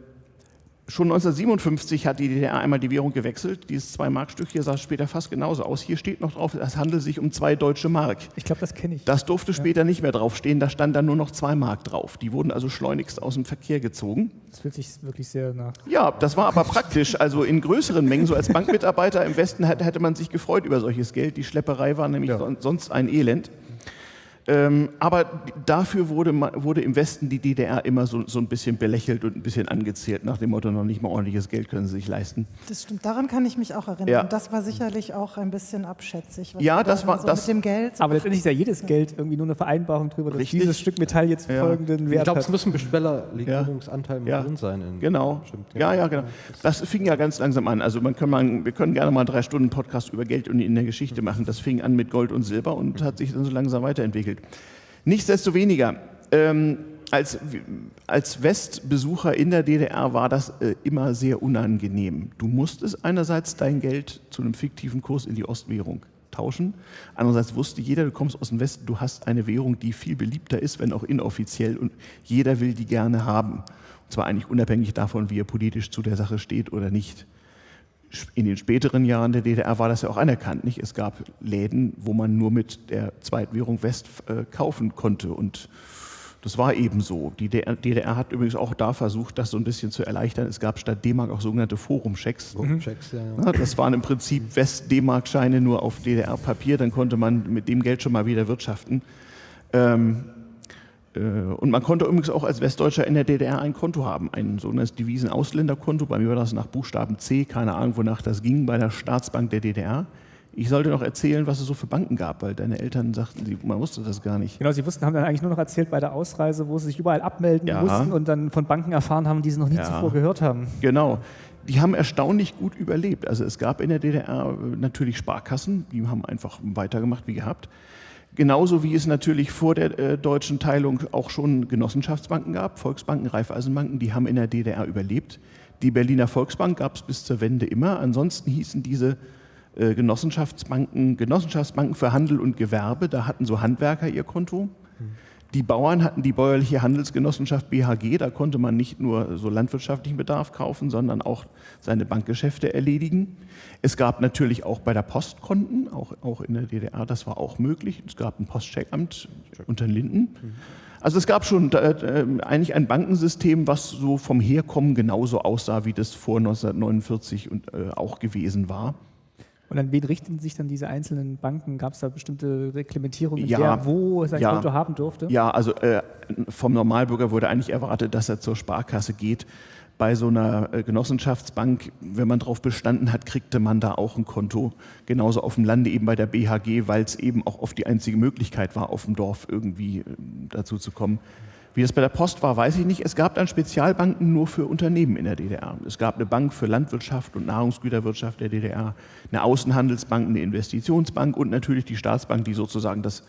Schon 1957 hat die DDR einmal die Währung gewechselt. Dieses 2-Mark-Stück hier sah später fast genauso aus. Hier steht noch drauf, es handelt sich um zwei deutsche Mark. Ich glaube, das kenne ich. Das durfte ja. später nicht mehr draufstehen. Da stand dann nur noch 2 Mark drauf. Die wurden also schleunigst aus dem Verkehr gezogen. Das fühlt sich wirklich sehr nach. Ja, das war aber praktisch. Also in größeren Mengen, so als Bankmitarbeiter im Westen hätte man sich gefreut über solches Geld. Die Schlepperei war nämlich ja. sonst ein Elend. Ähm, aber dafür wurde, wurde, im Westen die DDR immer so, so, ein bisschen belächelt und ein bisschen angezählt, nach dem Motto, noch nicht mal ordentliches Geld können sie sich leisten. Das stimmt, daran kann ich mich auch erinnern. Ja. Und das war sicherlich auch ein bisschen abschätzig. ja, das war so das. Mit dem Geld. aber letztendlich ist ja jedes Geld irgendwie nur eine Vereinbarung darüber, dass Richtig. dieses Stück Metall jetzt ja. folgenden Wert Ich glaube, es muss ein Bestellerlegierungsanteil ja. drin sein. genau. Ja, ja, genau. Das fing ja ganz langsam an. Also man kann mal, wir können gerne mal drei Stunden Podcast über Geld und in der Geschichte machen. Das fing an mit Gold und Silber und hat sich dann so langsam weiterentwickelt. Nichtsdestoweniger, ähm, als, als Westbesucher in der DDR war das äh, immer sehr unangenehm. Du musstest einerseits dein Geld zu einem fiktiven Kurs in die Ostwährung tauschen. Andererseits wusste jeder, du kommst aus dem Westen, du hast eine Währung, die viel beliebter ist, wenn auch inoffiziell, und jeder will die gerne haben. Und zwar eigentlich unabhängig davon, wie er politisch zu der Sache steht oder nicht in den späteren Jahren der DDR war das ja auch anerkannt. Nicht? Es gab Läden, wo man nur mit der Zweitwährung West äh, kaufen konnte. Und das war eben so. Die DDR hat übrigens auch da versucht, das so ein bisschen zu erleichtern. Es gab statt D-Mark auch sogenannte Forumchecks. Forumchecks ja, ja. Das waren im Prinzip West-D-Mark-Scheine nur auf DDR-Papier. Dann konnte man mit dem Geld schon mal wieder wirtschaften. Ähm, äh, und man konnte übrigens auch als Westdeutscher in der DDR ein Konto haben, ein sogenanntes Devisen-Ausländerkonto. Bei mir war das nach Buchstaben C, keine Ahnung, wonach das ging, bei der Staatsbank der DDR. Ich sollte noch erzählen, was es so für Banken gab, weil deine Eltern sagten, man wusste das gar nicht. Genau, sie wussten, haben dann eigentlich nur noch erzählt bei der Ausreise, wo sie sich überall abmelden ja. mussten und dann von Banken erfahren haben, die sie noch nie ja. zuvor gehört haben. Genau. Die haben erstaunlich gut überlebt. Also es gab in der DDR natürlich Sparkassen, die haben einfach weitergemacht wie gehabt. Genauso wie es natürlich vor der äh, deutschen Teilung auch schon Genossenschaftsbanken gab, Volksbanken, Raiffeisenbanken, die haben in der DDR überlebt. Die Berliner Volksbank gab es bis zur Wende immer. Ansonsten hießen diese äh, Genossenschaftsbanken Genossenschaftsbanken für Handel und Gewerbe. Da hatten so Handwerker ihr Konto. Die Bauern hatten die bäuerliche Handelsgenossenschaft BHG, da konnte man nicht nur so landwirtschaftlichen Bedarf kaufen, sondern auch seine Bankgeschäfte erledigen. Es gab natürlich auch bei der Post Konten, auch, auch in der DDR, das war auch möglich. Es gab ein Postcheckamt unter Linden. Also es gab schon äh, äh, eigentlich ein Bankensystem, was so vom Herkommen genauso aussah, wie das vor 1949 und, äh, auch gewesen war. Und an wen richten sich dann diese einzelnen Banken? Gab es da bestimmte Reglementierungen, ja, wer wo sein ja, Konto haben durfte? Ja, also äh, vom Normalbürger wurde eigentlich erwartet, dass er zur Sparkasse geht. Bei so einer äh, Genossenschaftsbank, wenn man darauf bestanden hat, kriegte man da auch ein Konto. Genauso auf dem Lande eben bei der BHG, weil es eben auch oft die einzige Möglichkeit war, auf dem Dorf irgendwie äh, dazu zu kommen. Wie das bei der Post war, weiß ich nicht. Es gab dann Spezialbanken nur für Unternehmen in der DDR. Es gab eine Bank für Landwirtschaft und Nahrungsgüterwirtschaft der DDR, eine Außenhandelsbank, eine Investitionsbank und natürlich die Staatsbank, die sozusagen das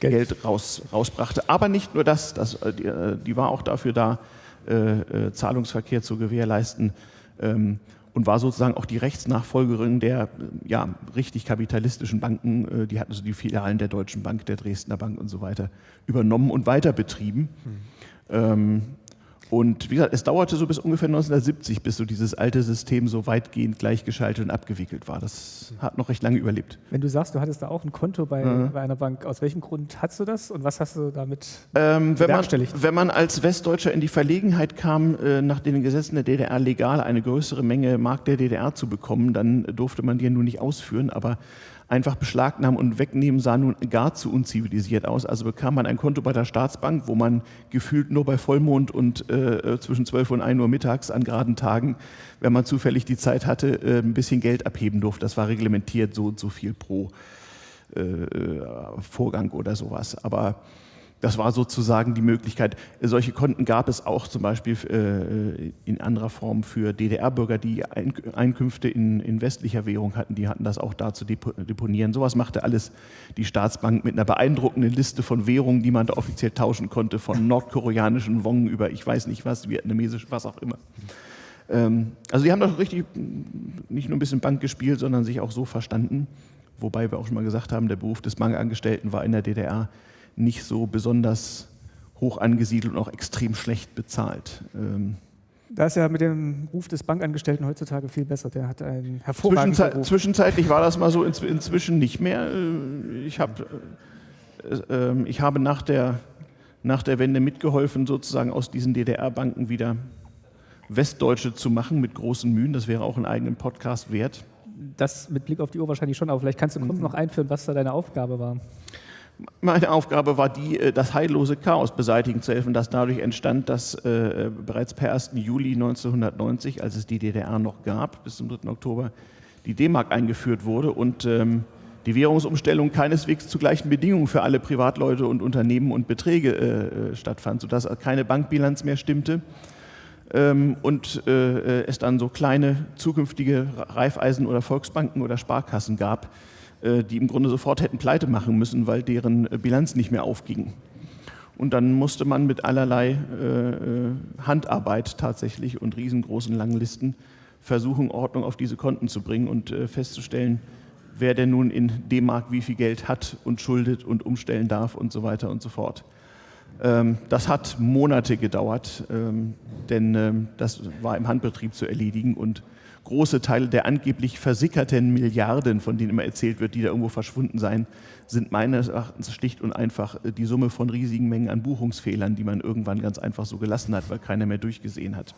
Geld, Geld raus, rausbrachte. Aber nicht nur das, das äh, die, äh, die, war auch dafür da, äh, äh, Zahlungsverkehr zu gewährleisten. Ähm, und war sozusagen auch die Rechtsnachfolgerin der ja, richtig kapitalistischen Banken. Die hatten also die Filialen der Deutschen Bank, der Dresdner Bank und so weiter übernommen und weiter betrieben. Mhm. Ähm, und wie gesagt, es dauerte so bis ungefähr 1970, bis so dieses alte System so weitgehend gleichgeschaltet und abgewickelt war. Das hat noch recht lange überlebt. Wenn du sagst, du hattest da auch ein Konto bei, mhm. bei einer Bank, aus welchem Grund hast du das und was hast du damit ähm, wenn, man, wenn man als Westdeutscher in die Verlegenheit kam, äh, nach den Gesetzen der DDR legal eine größere Menge Mark der DDR zu bekommen, dann durfte man die ja nun nicht ausführen, aber einfach beschlagnahmen und wegnehmen sah nun gar zu unzivilisiert aus. Also bekam man ein Konto bei der Staatsbank, wo man gefühlt nur bei Vollmond und äh, zwischen 12 und 1 Uhr mittags an geraden Tagen, wenn man zufällig die Zeit hatte, äh, ein bisschen Geld abheben durfte. Das war reglementiert, so und so viel pro äh, Vorgang oder sowas. Aber das war sozusagen die Möglichkeit. Solche Konten gab es auch zum Beispiel äh, in anderer Form für DDR-Bürger, die Einkünfte in, in, westlicher Währung hatten. Die hatten das auch da zu deponieren. Sowas machte alles die Staatsbank mit einer beeindruckenden Liste von Währungen, die man da offiziell tauschen konnte, von nordkoreanischen Wong über ich weiß nicht was, vietnamesisch, was auch immer. Ähm, also die haben doch richtig nicht nur ein bisschen Bank gespielt, sondern sich auch so verstanden. Wobei wir auch schon mal gesagt haben, der Beruf des Bankangestellten war in der DDR nicht so besonders hoch angesiedelt und auch extrem schlecht bezahlt. Ähm da ist ja mit dem Ruf des Bankangestellten heutzutage viel besser. Der hat einen hervorragenden Zwischenzei Beruf. Zwischenzeitlich war das mal so, inzwischen nicht mehr. Äh, ich, hab, äh, ähm, ich habe nach der, nach der Wende mitgeholfen, sozusagen aus diesen DDR-Banken wieder Westdeutsche zu machen mit großen Mühen. Das wäre auch einen eigenen Podcast wert. Das mit Blick auf die Uhr wahrscheinlich schon, aber vielleicht kannst du kurz mhm. noch einführen, was da deine Aufgabe war. Meine Aufgabe war die, äh, das heillose Chaos beseitigen zu helfen, das dadurch entstand, dass äh, bereits per 1. Juli 1990, als es die DDR noch gab, bis zum 3. Oktober, die D-Mark eingeführt wurde und ähm, die Währungsumstellung keineswegs zu gleichen Bedingungen für alle Privatleute und Unternehmen und Beträge äh, stattfand, sodass keine Bankbilanz mehr stimmte ähm, und es dann so kleine zukünftige Raiffeisen- oder Volksbanken oder Sparkassen gab, die im Grunde sofort hätten pleite machen müssen, weil deren äh, Bilanz nicht mehr aufging. Und dann musste man mit allerlei äh, Handarbeit tatsächlich und riesengroßen langen Listen versuchen, Ordnung auf diese Konten zu bringen und festzustellen, wer denn nun in D-Mark wie viel Geld hat und schuldet und umstellen darf und so weiter und so fort. Ähm, das hat Monate gedauert, ähm, denn das war im Handbetrieb zu erledigen und große Teile der angeblich versickerten Milliarden, von denen immer erzählt wird, die da irgendwo verschwunden seien, sind meines Erachtens schlicht und einfach äh, die Summe von riesigen Mengen an Buchungsfehlern, die man irgendwann ganz einfach so gelassen hat, weil keiner mehr durchgesehen hat.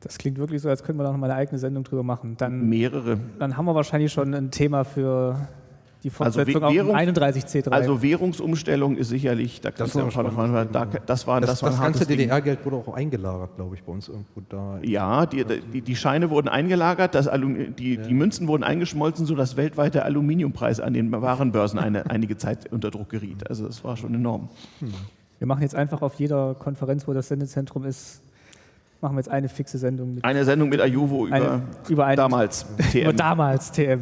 Das klingt wirklich so, als könnten wir da noch mal eine eigene Sendung drüber machen. Dann, Mehrere. Dann haben wir wahrscheinlich schon ein Thema für die also Fortsetzung also Währung, 31C3. Also Währungsumstellung ist sicherlich, da das, war noch mal, da, das war das, das, das ganze DDR-Geld wurde auch eingelagert, glaube ich, bei uns irgendwo da. Ja, die, die, die Scheine wurden eingelagert, das die, ja. die Münzen wurden eingeschmolzen, sodass weltweit der Aluminiumpreis an den Warenbörsen eine, einige Zeit unter Druck geriet. Also das war schon enorm. Hm. Wir machen jetzt einfach auf jeder Konferenz, wo das Sendezentrum ist, machen wir jetzt eine fixe Sendung. Mit eine Sendung mit Ajuvo über, eine, über eine, damals TM. über damals TM.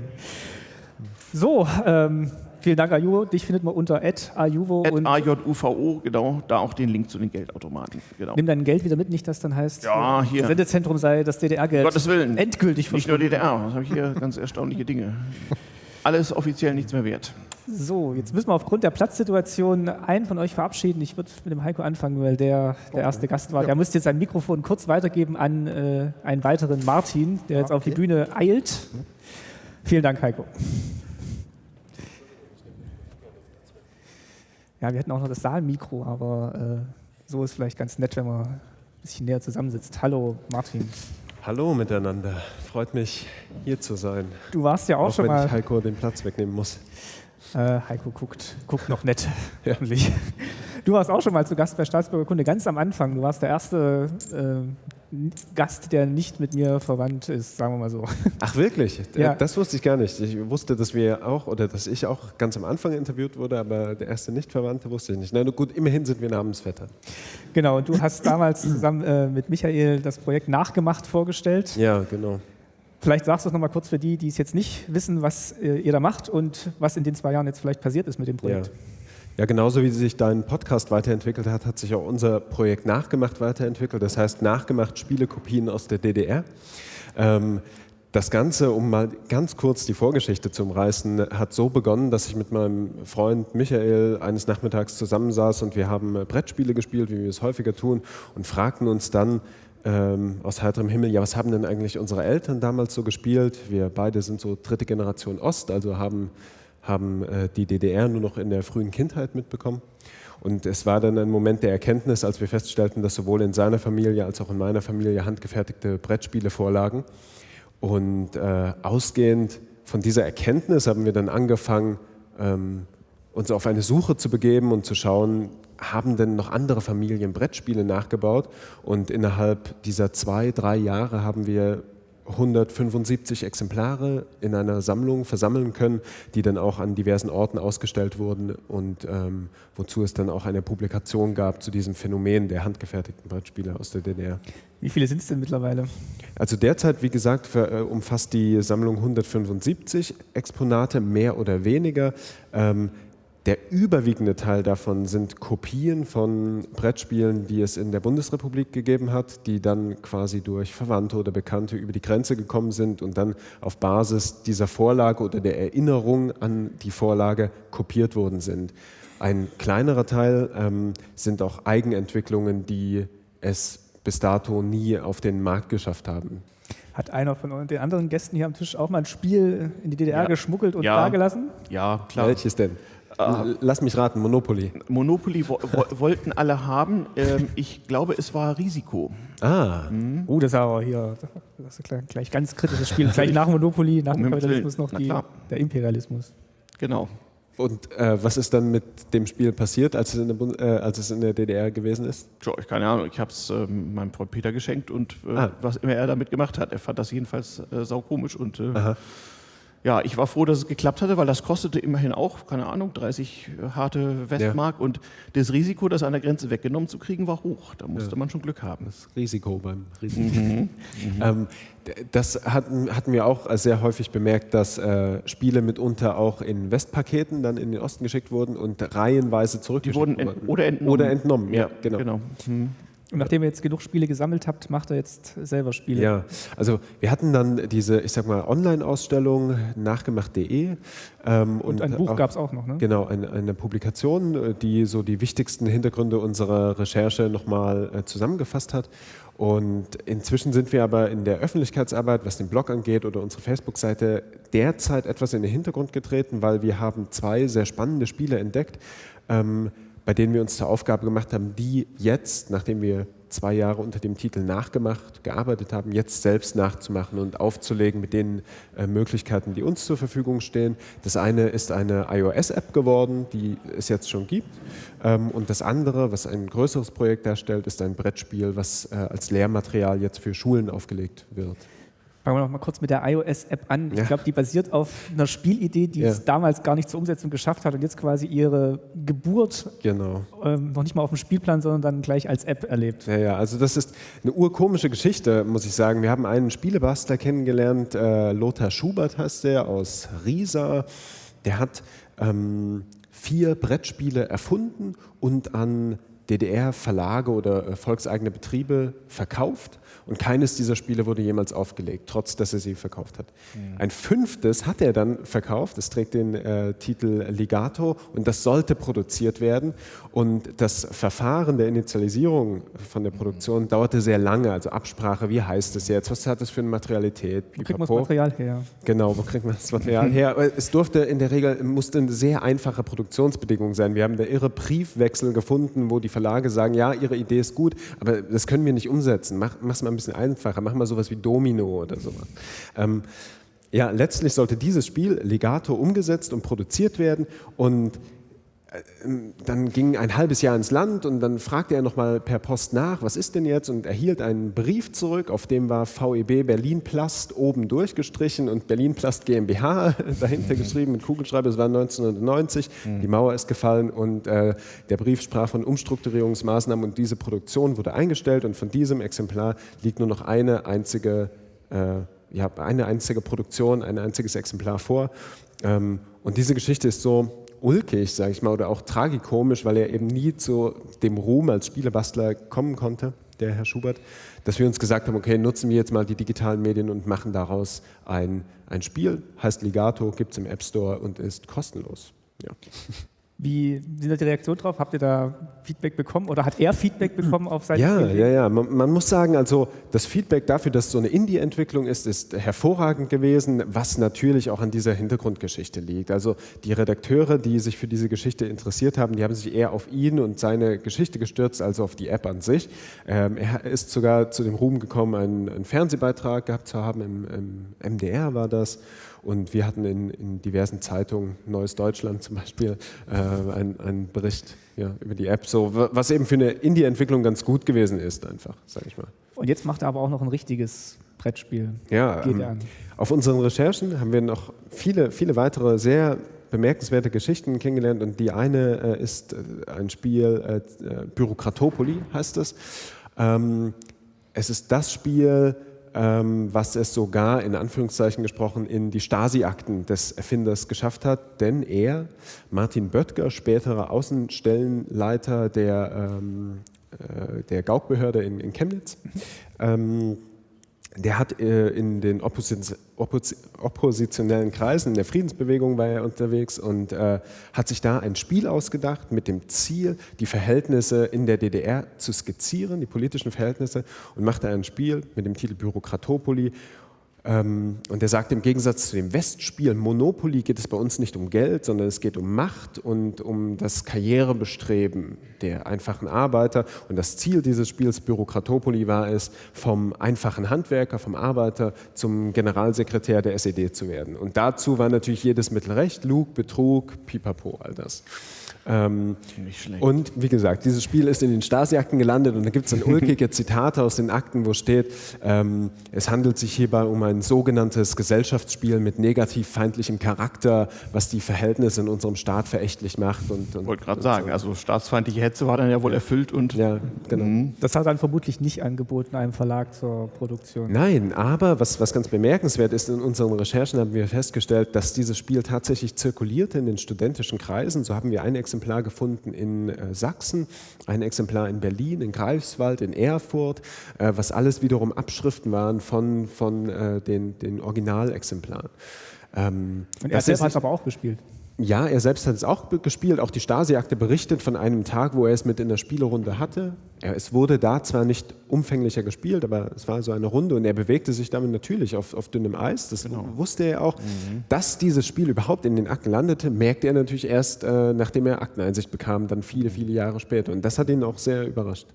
So, ähm, vielen Dank, Ajuvo. Dich findet man unter ajuvo und AJUVO, genau, da auch den Link zu den Geldautomaten. Genau. Nimm dein Geld wieder mit, nicht dass dann heißt, ja, hier. Sendezentrum sei das DDR-Geld. Gottes Willen. Endgültig Nicht nur DDR, das habe ich hier ganz erstaunliche Dinge. Alles offiziell nichts mehr wert. So, jetzt müssen wir aufgrund der Platzsituation einen von euch verabschieden. Ich würde mit dem Heiko anfangen, weil der der erste Gast war. Ja. Der müsste jetzt sein Mikrofon kurz weitergeben an äh, einen weiteren Martin, der jetzt okay. auf die Bühne eilt. Vielen Dank, Heiko. Ja, wir hätten auch noch das Saalmikro, aber äh, so ist vielleicht ganz nett, wenn man ein bisschen näher zusammensitzt. Hallo, Martin. Hallo miteinander. Freut mich, hier zu sein. Du warst ja auch, auch schon wenn mal. Wenn ich Heiko den Platz wegnehmen muss. Äh, Heiko guckt, guckt noch nett, hoffentlich. Du warst auch schon mal zu Gast bei Staatsbürgerkunde ganz am Anfang. Du warst der erste äh, Gast, der nicht mit mir verwandt ist, sagen wir mal so. Ach wirklich? Ja. Das wusste ich gar nicht. Ich wusste, dass wir auch oder dass ich auch ganz am Anfang interviewt wurde, aber der erste Nicht-Verwandte wusste ich nicht. Na gut, immerhin sind wir Namensvetter. Genau, und du hast damals zusammen äh, mit Michael das Projekt Nachgemacht vorgestellt. Ja, genau. Vielleicht sagst du es nochmal kurz für die, die es jetzt nicht wissen, was äh, ihr da macht und was in den zwei Jahren jetzt vielleicht passiert ist mit dem Projekt. Ja. Ja, genauso wie sich dein Podcast weiterentwickelt hat, hat sich auch unser Projekt Nachgemacht weiterentwickelt. Das heißt, Nachgemacht Spielekopien aus der DDR. Ähm, das Ganze, um mal ganz kurz die Vorgeschichte zu umreißen, hat so begonnen, dass ich mit meinem Freund Michael eines Nachmittags zusammensaß und wir haben Brettspiele gespielt, wie wir es häufiger tun, und fragten uns dann, ähm, aus heiterem Himmel, ja, was haben denn eigentlich unsere Eltern damals so gespielt? Wir beide sind so dritte Generation Ost, also haben, haben äh, die DDR nur noch in der frühen Kindheit mitbekommen. Und es war dann ein Moment der Erkenntnis, als wir feststellten, dass sowohl in seiner Familie als auch in meiner Familie handgefertigte Brettspiele vorlagen. Und äh, ausgehend von dieser Erkenntnis haben wir dann angefangen, ähm, uns auf eine Suche zu begeben und zu schauen, haben denn noch andere Familien Brettspiele nachgebaut? Und innerhalb dieser zwei, drei Jahre haben wir 175 Exemplare in einer Sammlung versammeln können, die dann auch an diversen Orten ausgestellt wurden und ähm, wozu es dann auch eine Publikation gab zu diesem Phänomen der handgefertigten Brettspiele aus der DDR. Wie viele sind es denn mittlerweile? Also derzeit, wie gesagt, für, äh, umfasst die Sammlung 175 Exponate, mehr oder weniger. Ähm, der überwiegende Teil davon sind Kopien von Brettspielen, die es in der Bundesrepublik gegeben hat, die dann quasi durch Verwandte oder Bekannte über die Grenze gekommen sind und dann auf Basis dieser Vorlage oder der Erinnerung an die Vorlage kopiert worden sind. Ein kleinerer Teil ähm, sind auch Eigenentwicklungen, die es bis dato nie auf den Markt geschafft haben. Hat einer von den anderen Gästen hier am Tisch auch mal ein Spiel in die DDR ja. geschmuggelt und ja. dagelassen? Ja, klar. Welches denn? Lass mich raten, Monopoly. Monopoly wo, wo, wollten alle haben. Ähm, ich glaube, es war Risiko. Ah. Mhm. Oh, das ist aber hier das ist gleich ganz kritisches Spiel. gleich nach Monopoly, nach dem Kapitalismus noch die, der Imperialismus. Genau. Und äh, was ist dann mit dem Spiel passiert, als es in der, äh, als es in der DDR gewesen ist? Tja, ich keine Ahnung. Ich habe es äh, meinem Freund Peter geschenkt und äh, ah. was immer er damit gemacht hat, er fand das jedenfalls äh, saukomisch und äh, ja, ich war froh, dass es geklappt hatte, weil das kostete immerhin auch, keine Ahnung, 30 harte Westmark ja. und das Risiko, das an der Grenze weggenommen zu kriegen, war hoch. Da musste ja. man schon Glück haben. Das Risiko beim Risiko. Mhm. Mhm. Ähm, das hatten, hatten wir auch sehr häufig bemerkt, dass äh, Spiele mitunter auch in Westpaketen dann in den Osten geschickt wurden und reihenweise zurückgeschickt wurden. Ent oder entnommen. Oder entnommen, ja, genau. genau. Mhm. Und nachdem ihr jetzt genug Spiele gesammelt habt, macht er jetzt selber Spiele. Ja, also wir hatten dann diese, ich sag mal, Online-Ausstellung nachgemacht.de. Ähm, und, und, ein Buch gab es auch noch, ne? Genau, eine, eine, Publikation, die so die wichtigsten Hintergründe unserer Recherche nochmal äh, zusammengefasst hat. Und inzwischen sind wir aber in der Öffentlichkeitsarbeit, was den Blog angeht oder unsere Facebook-Seite, derzeit etwas in den Hintergrund getreten, weil wir haben zwei sehr spannende Spiele entdeckt. Ähm, bei denen wir uns zur Aufgabe gemacht haben, die jetzt, nachdem wir zwei Jahre unter dem Titel nachgemacht, gearbeitet haben, jetzt selbst nachzumachen und aufzulegen mit den äh, Möglichkeiten, die uns zur Verfügung stehen. Das eine ist eine iOS-App geworden, die es jetzt schon gibt. Ähm, und das andere, was ein größeres Projekt darstellt, ist ein Brettspiel, was äh, als Lehrmaterial jetzt für Schulen aufgelegt wird. Fangen wir noch mal kurz mit der iOS-App an. Ich glaube, die basiert auf einer Spielidee, die ja. es damals gar nicht zur Umsetzung geschafft hat und jetzt quasi ihre Geburt genau. ähm, noch nicht mal auf dem Spielplan, sondern dann gleich als App erlebt. Ja, ja, also das ist eine urkomische Geschichte, muss ich sagen. Wir haben einen Spielebastler kennengelernt, äh, Lothar Schubert heißt der, aus Riesa. Der hat ähm, vier Brettspiele erfunden und an DDR-Verlage oder äh, volkseigene Betriebe verkauft und keines dieser Spiele wurde jemals aufgelegt, trotz dass er sie verkauft hat. Mhm. Ein fünftes hat er dann verkauft, das trägt den äh, Titel Ligato und das sollte produziert werden. Und das Verfahren der Initialisierung von der Produktion mhm. dauerte sehr lange, also Absprache, wie heißt es jetzt, was hat es für eine Materialität? Wo kriegt man das Material her? Genau, wo kriegt man das Material her? Es durfte in der Regel, musste eine sehr einfache Produktionsbedingung sein. Wir haben da irre Briefwechsel gefunden, wo die Verlage sagen, ja, ihre Idee ist gut, aber das können wir nicht umsetzen. Mach, mach's mal ein bisschen einfacher, mach mal sowas wie Domino oder sowas. Ähm, ja, letztlich sollte dieses Spiel legato umgesetzt und produziert werden und dann ging ein halbes Jahr ins Land und dann fragte er nochmal per Post nach, was ist denn jetzt? Und erhielt einen Brief zurück, auf dem war VEB Berlin Plast oben durchgestrichen und Berlin Plast GmbH dahinter mhm. geschrieben mit Kugelschreiber. Es war 1990, mhm. die Mauer ist gefallen und äh, der Brief sprach von Umstrukturierungsmaßnahmen und diese Produktion wurde eingestellt und von diesem Exemplar liegt nur noch eine einzige, äh, ja, eine einzige Produktion, ein einziges Exemplar vor. Ähm, und diese Geschichte ist so ulkig, sage ich mal, oder auch tragikomisch, weil er eben nie zu dem Ruhm als Spielebastler kommen konnte, der Herr Schubert, dass wir uns gesagt haben, okay, nutzen wir jetzt mal die digitalen Medien und machen daraus ein, ein Spiel, heißt Ligato, gibt es im App Store und ist kostenlos. Ja. Wie sind da die Reaktionen drauf? Habt ihr da Feedback bekommen oder hat er Feedback bekommen auf seine Ja, ja, ja. Man, man, muss sagen, also das Feedback dafür, dass so eine Indie-Entwicklung ist, ist hervorragend gewesen, was natürlich auch an dieser Hintergrundgeschichte liegt. Also die Redakteure, die sich für diese Geschichte interessiert haben, die haben sich eher auf ihn und seine Geschichte gestürzt, als auf die App an sich. Ähm, er ist sogar zu dem Ruhm gekommen, einen, einen Fernsehbeitrag gehabt zu haben, im, im MDR war das. Und wir hatten in, in diversen Zeitungen, Neues Deutschland zum Beispiel, äh, einen Bericht ja, über die App, so, was eben für eine Indie-Entwicklung ganz gut gewesen ist, einfach, sage ich mal. Und jetzt macht er aber auch noch ein richtiges Brettspiel. Ja, Geht ähm, an. auf unseren Recherchen haben wir noch viele, viele weitere sehr bemerkenswerte Geschichten kennengelernt und die eine äh, ist äh, ein Spiel, äh, äh, Bürokratopoli heißt es. Ähm, es ist das Spiel, was es sogar in Anführungszeichen gesprochen in die Stasi-Akten des Erfinders geschafft hat, denn er, Martin Böttger, späterer Außenstellenleiter der, ähm, äh, der Gaukbehörde in, in Chemnitz, ähm, der hat äh, in den Opposi Oppos oppositionellen Kreisen, in der Friedensbewegung war er unterwegs und äh, hat sich da ein Spiel ausgedacht mit dem Ziel, die Verhältnisse in der DDR zu skizzieren, die politischen Verhältnisse, und machte ein Spiel mit dem Titel Bürokratopoli. Ähm, und er sagt, im Gegensatz zu dem Westspiel Monopoly geht es bei uns nicht um Geld, sondern es geht um Macht und um das Karrierebestreben der einfachen Arbeiter. Und das Ziel dieses Spiels Bürokratopoli war es, vom einfachen Handwerker, vom Arbeiter zum Generalsekretär der SED zu werden. Und dazu war natürlich jedes Mittel recht, Lug, Betrug, Pipapo, all das. Ähm, Nicht schlecht. und wie gesagt, dieses Spiel ist in den Stasi-Akten gelandet und da gibt es dann ulkige Zitate aus den Akten, wo steht, ähm, es handelt sich hierbei um ein sogenanntes Gesellschaftsspiel mit negativ feindlichem Charakter, was die Verhältnisse in unserem Staat verächtlich macht. Und, und Ich wollte gerade sagen, also staatsfeindliche Hetze war dann ja wohl erfüllt und Ja, genau. Das hat dann vermutlich nicht angeboten, einem Verlag zur Produktion. Nein, aber was, was ganz bemerkenswert ist, in unseren Recherchen haben wir festgestellt, dass dieses Spiel tatsächlich zirkulierte in den studentischen Kreisen. So haben wir ein Exemplar gefunden in äh, Sachsen, ein Exemplar in Berlin, in Greifswald, in Erfurt, äh, was alles wiederum Abschriften waren von, von äh, den, den Originalexemplaren. Ähm, Und er es selber hat aber auch gespielt. Ja, er selbst hat es auch gespielt. Auch die Stasi-Akte berichtet von einem Tag, wo er es mit in der Spielerunde hatte. Er, es wurde da zwar nicht umfänglicher gespielt, aber es war so eine Runde und er bewegte sich damit natürlich auf, auf dünnem Eis. Das wusste er auch. Dass dieses Spiel überhaupt in den Akten landete, merkte er natürlich erst, äh, nachdem er Akteneinsicht bekam, dann viele, viele Jahre später. Und das hat ihn auch sehr überrascht.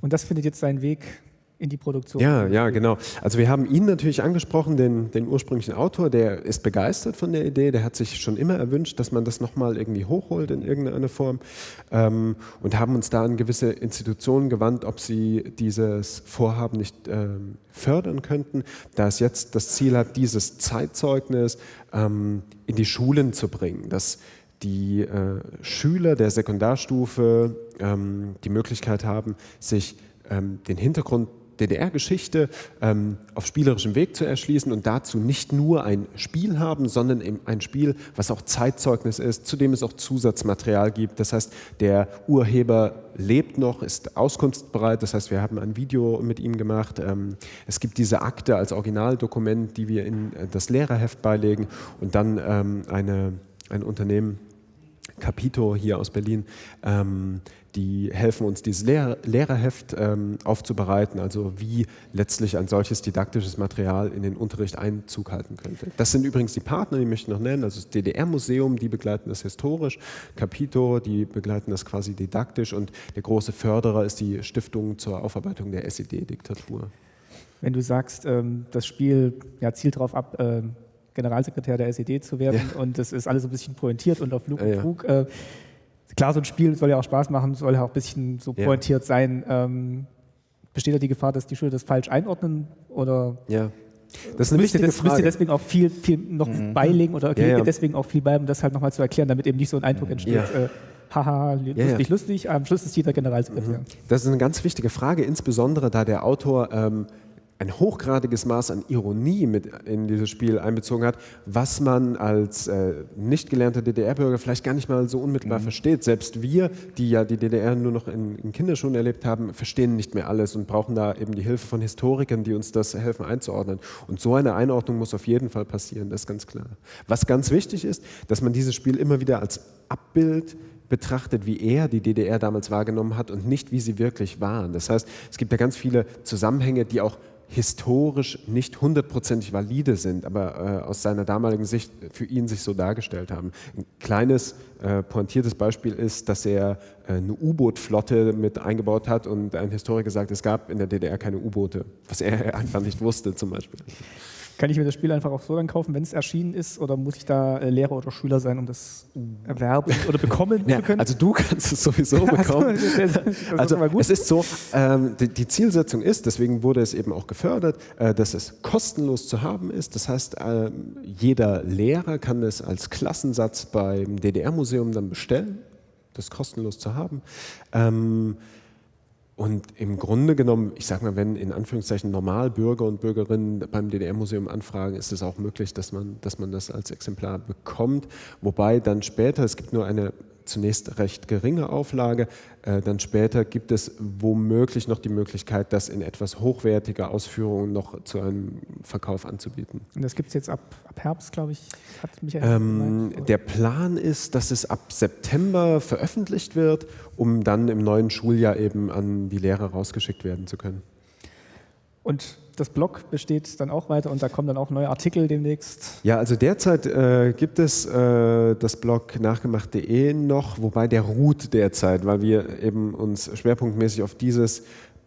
Und das findet jetzt seinen Weg in die Produktion. Ja, ja, genau. Also wir haben ihn natürlich angesprochen, den, den ursprünglichen Autor, der ist begeistert von der Idee, der hat sich schon immer erwünscht, dass man das nochmal irgendwie hochholt in irgendeiner Form ähm, und haben uns da an gewisse Institutionen gewandt, ob sie dieses Vorhaben nicht ähm, fördern könnten, da es jetzt das Ziel hat, dieses Zeitzeugnis ähm, in die Schulen zu bringen, dass die äh, Schüler der Sekundarstufe ähm, die Möglichkeit haben, sich ähm, den Hintergrund DDR-Geschichte ähm, auf spielerischem Weg zu erschließen und dazu nicht nur ein Spiel haben, sondern eben ein Spiel, was auch Zeitzeugnis ist, zu dem es auch Zusatzmaterial gibt. Das heißt, der Urheber lebt noch, ist auskunftsbereit. Das heißt, wir haben ein Video mit ihm gemacht. Ähm, es gibt diese Akte als Originaldokument, die wir in äh, das Lehrerheft beilegen und dann ähm, eine, ein Unternehmen, Capito hier aus Berlin, ähm, die helfen uns, dieses Lehr Lehrerheft ähm, aufzubereiten, also wie letztlich ein solches didaktisches Material in den Unterricht Einzug halten könnte. Das sind übrigens die Partner, die möchte ich noch nennen, also das DDR-Museum, die begleiten das historisch, Capito, die begleiten das quasi didaktisch und der große Förderer ist die Stiftung zur Aufarbeitung der SED-Diktatur. Wenn du sagst, ähm, das Spiel ja, zielt darauf ab, ähm, Generalsekretär der SED zu werden und es ist alles ein bisschen pointiert und auf Lug und Ja, ja. Klar, so ein Spiel soll ja auch Spaß machen, soll ja auch ein bisschen so Ja. pointiert sein. Ähm, besteht da die Gefahr, dass die Schüler das falsch einordnen oder Ja. Das ist eine müsst ihr, das, müsst ihr deswegen auch viel, viel noch beilegen oder Ja, okay, ja. deswegen auch viel bei, um das halt nochmal zu erklären, damit eben nicht so ein Eindruck entsteht, Ja. äh, haha, lustig, Ja, ja. lustig, am Schluss ist jeder Generalsekretär. Das ist eine ganz wichtige Frage, insbesondere da der Autor ähm, ein hochgradiges Maß an Ironie mit in dieses Spiel einbezogen hat, was man als äh, nicht gelernter DDR-Bürger vielleicht gar nicht mal so unmittelbar versteht. Selbst wir, die ja die DDR nur noch in, in Kinderschuhen erlebt haben, verstehen nicht mehr alles und brauchen da eben die Hilfe von Historikern, die uns das helfen einzuordnen. Und so eine Einordnung muss auf jeden Fall passieren, das ist ganz klar. Was ganz wichtig ist, dass man dieses Spiel immer wieder als Abbild betrachtet, wie er die DDR damals wahrgenommen hat und nicht, wie sie wirklich waren. Das heißt, es gibt ja ganz viele Zusammenhänge, die auch historisch nicht hundertprozentig valide sind, aber äh, aus seiner damaligen Sicht für ihn sich so dargestellt haben. Ein kleines, äh, pointiertes Beispiel ist, dass er äh, eine U-Boot-Flotte mit eingebaut hat und ein Historiker sagt, es gab in der DDR keine U-Boote, was er einfach nicht wusste zum Beispiel. Kann ich mir das Spiel einfach auch so dann kaufen, wenn es erschienen ist? Oder muss ich da äh, Lehrer oder Schüler sein, um das erwerben oder bekommen ja, zu können? Also du kannst es sowieso bekommen. also es ist so, ähm, die, die, Zielsetzung ist, deswegen wurde es eben auch gefördert, äh, dass es kostenlos zu haben ist. Das heißt, äh, jeder Lehrer kann es als Klassensatz beim DDR-Museum dann bestellen, das kostenlos zu haben. Ähm, und im Grunde genommen, ich sage mal, wenn in Anführungszeichen Normalbürger und Bürgerinnen beim DDR-Museum anfragen, ist es auch möglich, dass man, dass man das als Exemplar bekommt. Wobei dann später, es gibt nur eine zunächst recht geringe Auflage. Äh, dann später gibt es womöglich noch die Möglichkeit, das in etwas hochwertiger Ausführung noch zu einem Verkauf anzubieten. Und das gibt es jetzt ab, ab Herbst, glaube ich, hat Michael ähm, Der Plan ist, dass es ab September veröffentlicht wird, um dann im neuen Schuljahr eben an die Lehrer rausgeschickt werden zu können. Und das Blog besteht dann auch weiter und da kommen dann auch neue Artikel demnächst. Ja, also derzeit äh, gibt es äh, das Blog nachgemacht.de noch, wobei der ruht derzeit, weil wir eben uns schwerpunktmäßig auf dieses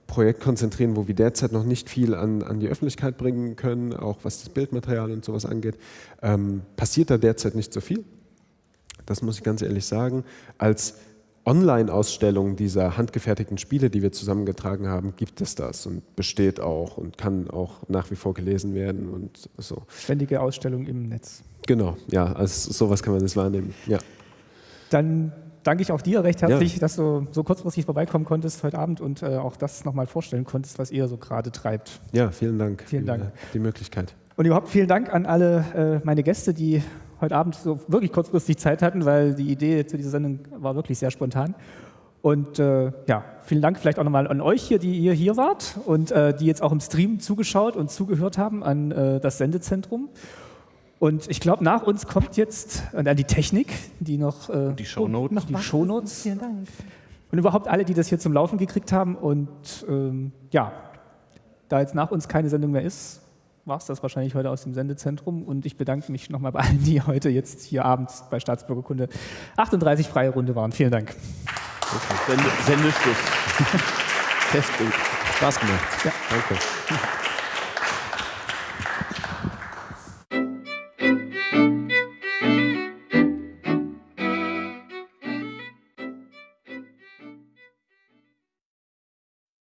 Projekt konzentrieren, wo wir derzeit noch nicht viel an, an die Öffentlichkeit bringen können, auch was das Bildmaterial und sowas angeht. Ähm, passiert da derzeit nicht so viel. Das muss ich ganz ehrlich sagen. Als Online-Ausstellung dieser handgefertigten Spiele, die wir zusammengetragen haben, gibt es das und besteht auch und kann auch nach wie vor gelesen werden und so. Ständige Ausstellung im Netz. Genau, ja, also sowas kann man das wahrnehmen, ja. Dann danke ich auch dir recht herzlich, ja. dass du so kurzfristig vorbeikommen konntest heute Abend und äh, auch das nochmal vorstellen konntest, was ihr so gerade treibt. Ja, vielen Dank vielen für Dank. die Möglichkeit. Und überhaupt vielen Dank an alle äh, meine Gäste, die heute Abend so wirklich kurzfristig Zeit hatten, weil die Idee zu dieser Sendung war wirklich sehr spontan. Und äh, ja, vielen Dank vielleicht auch nochmal an euch hier, die ihr hier wart und äh, die jetzt auch im Stream zugeschaut und zugehört haben an äh, das Sendezentrum. Und ich glaube, nach uns kommt jetzt äh, die Technik, die noch äh, die Shownotes. Noch die Shownotes. Vielen Dank. Und überhaupt alle, die das hier zum Laufen gekriegt haben. Und ähm, ja, da jetzt nach uns keine Sendung mehr ist, war es das wahrscheinlich heute aus dem Sendezentrum. Und ich bedanke mich nochmal bei allen, die heute jetzt hier abends bei Staatsbürgerkunde 38 freie Runde waren. Vielen Dank. Okay. Sendeschluss. Testbild. Spaß gemacht. Ja. Danke.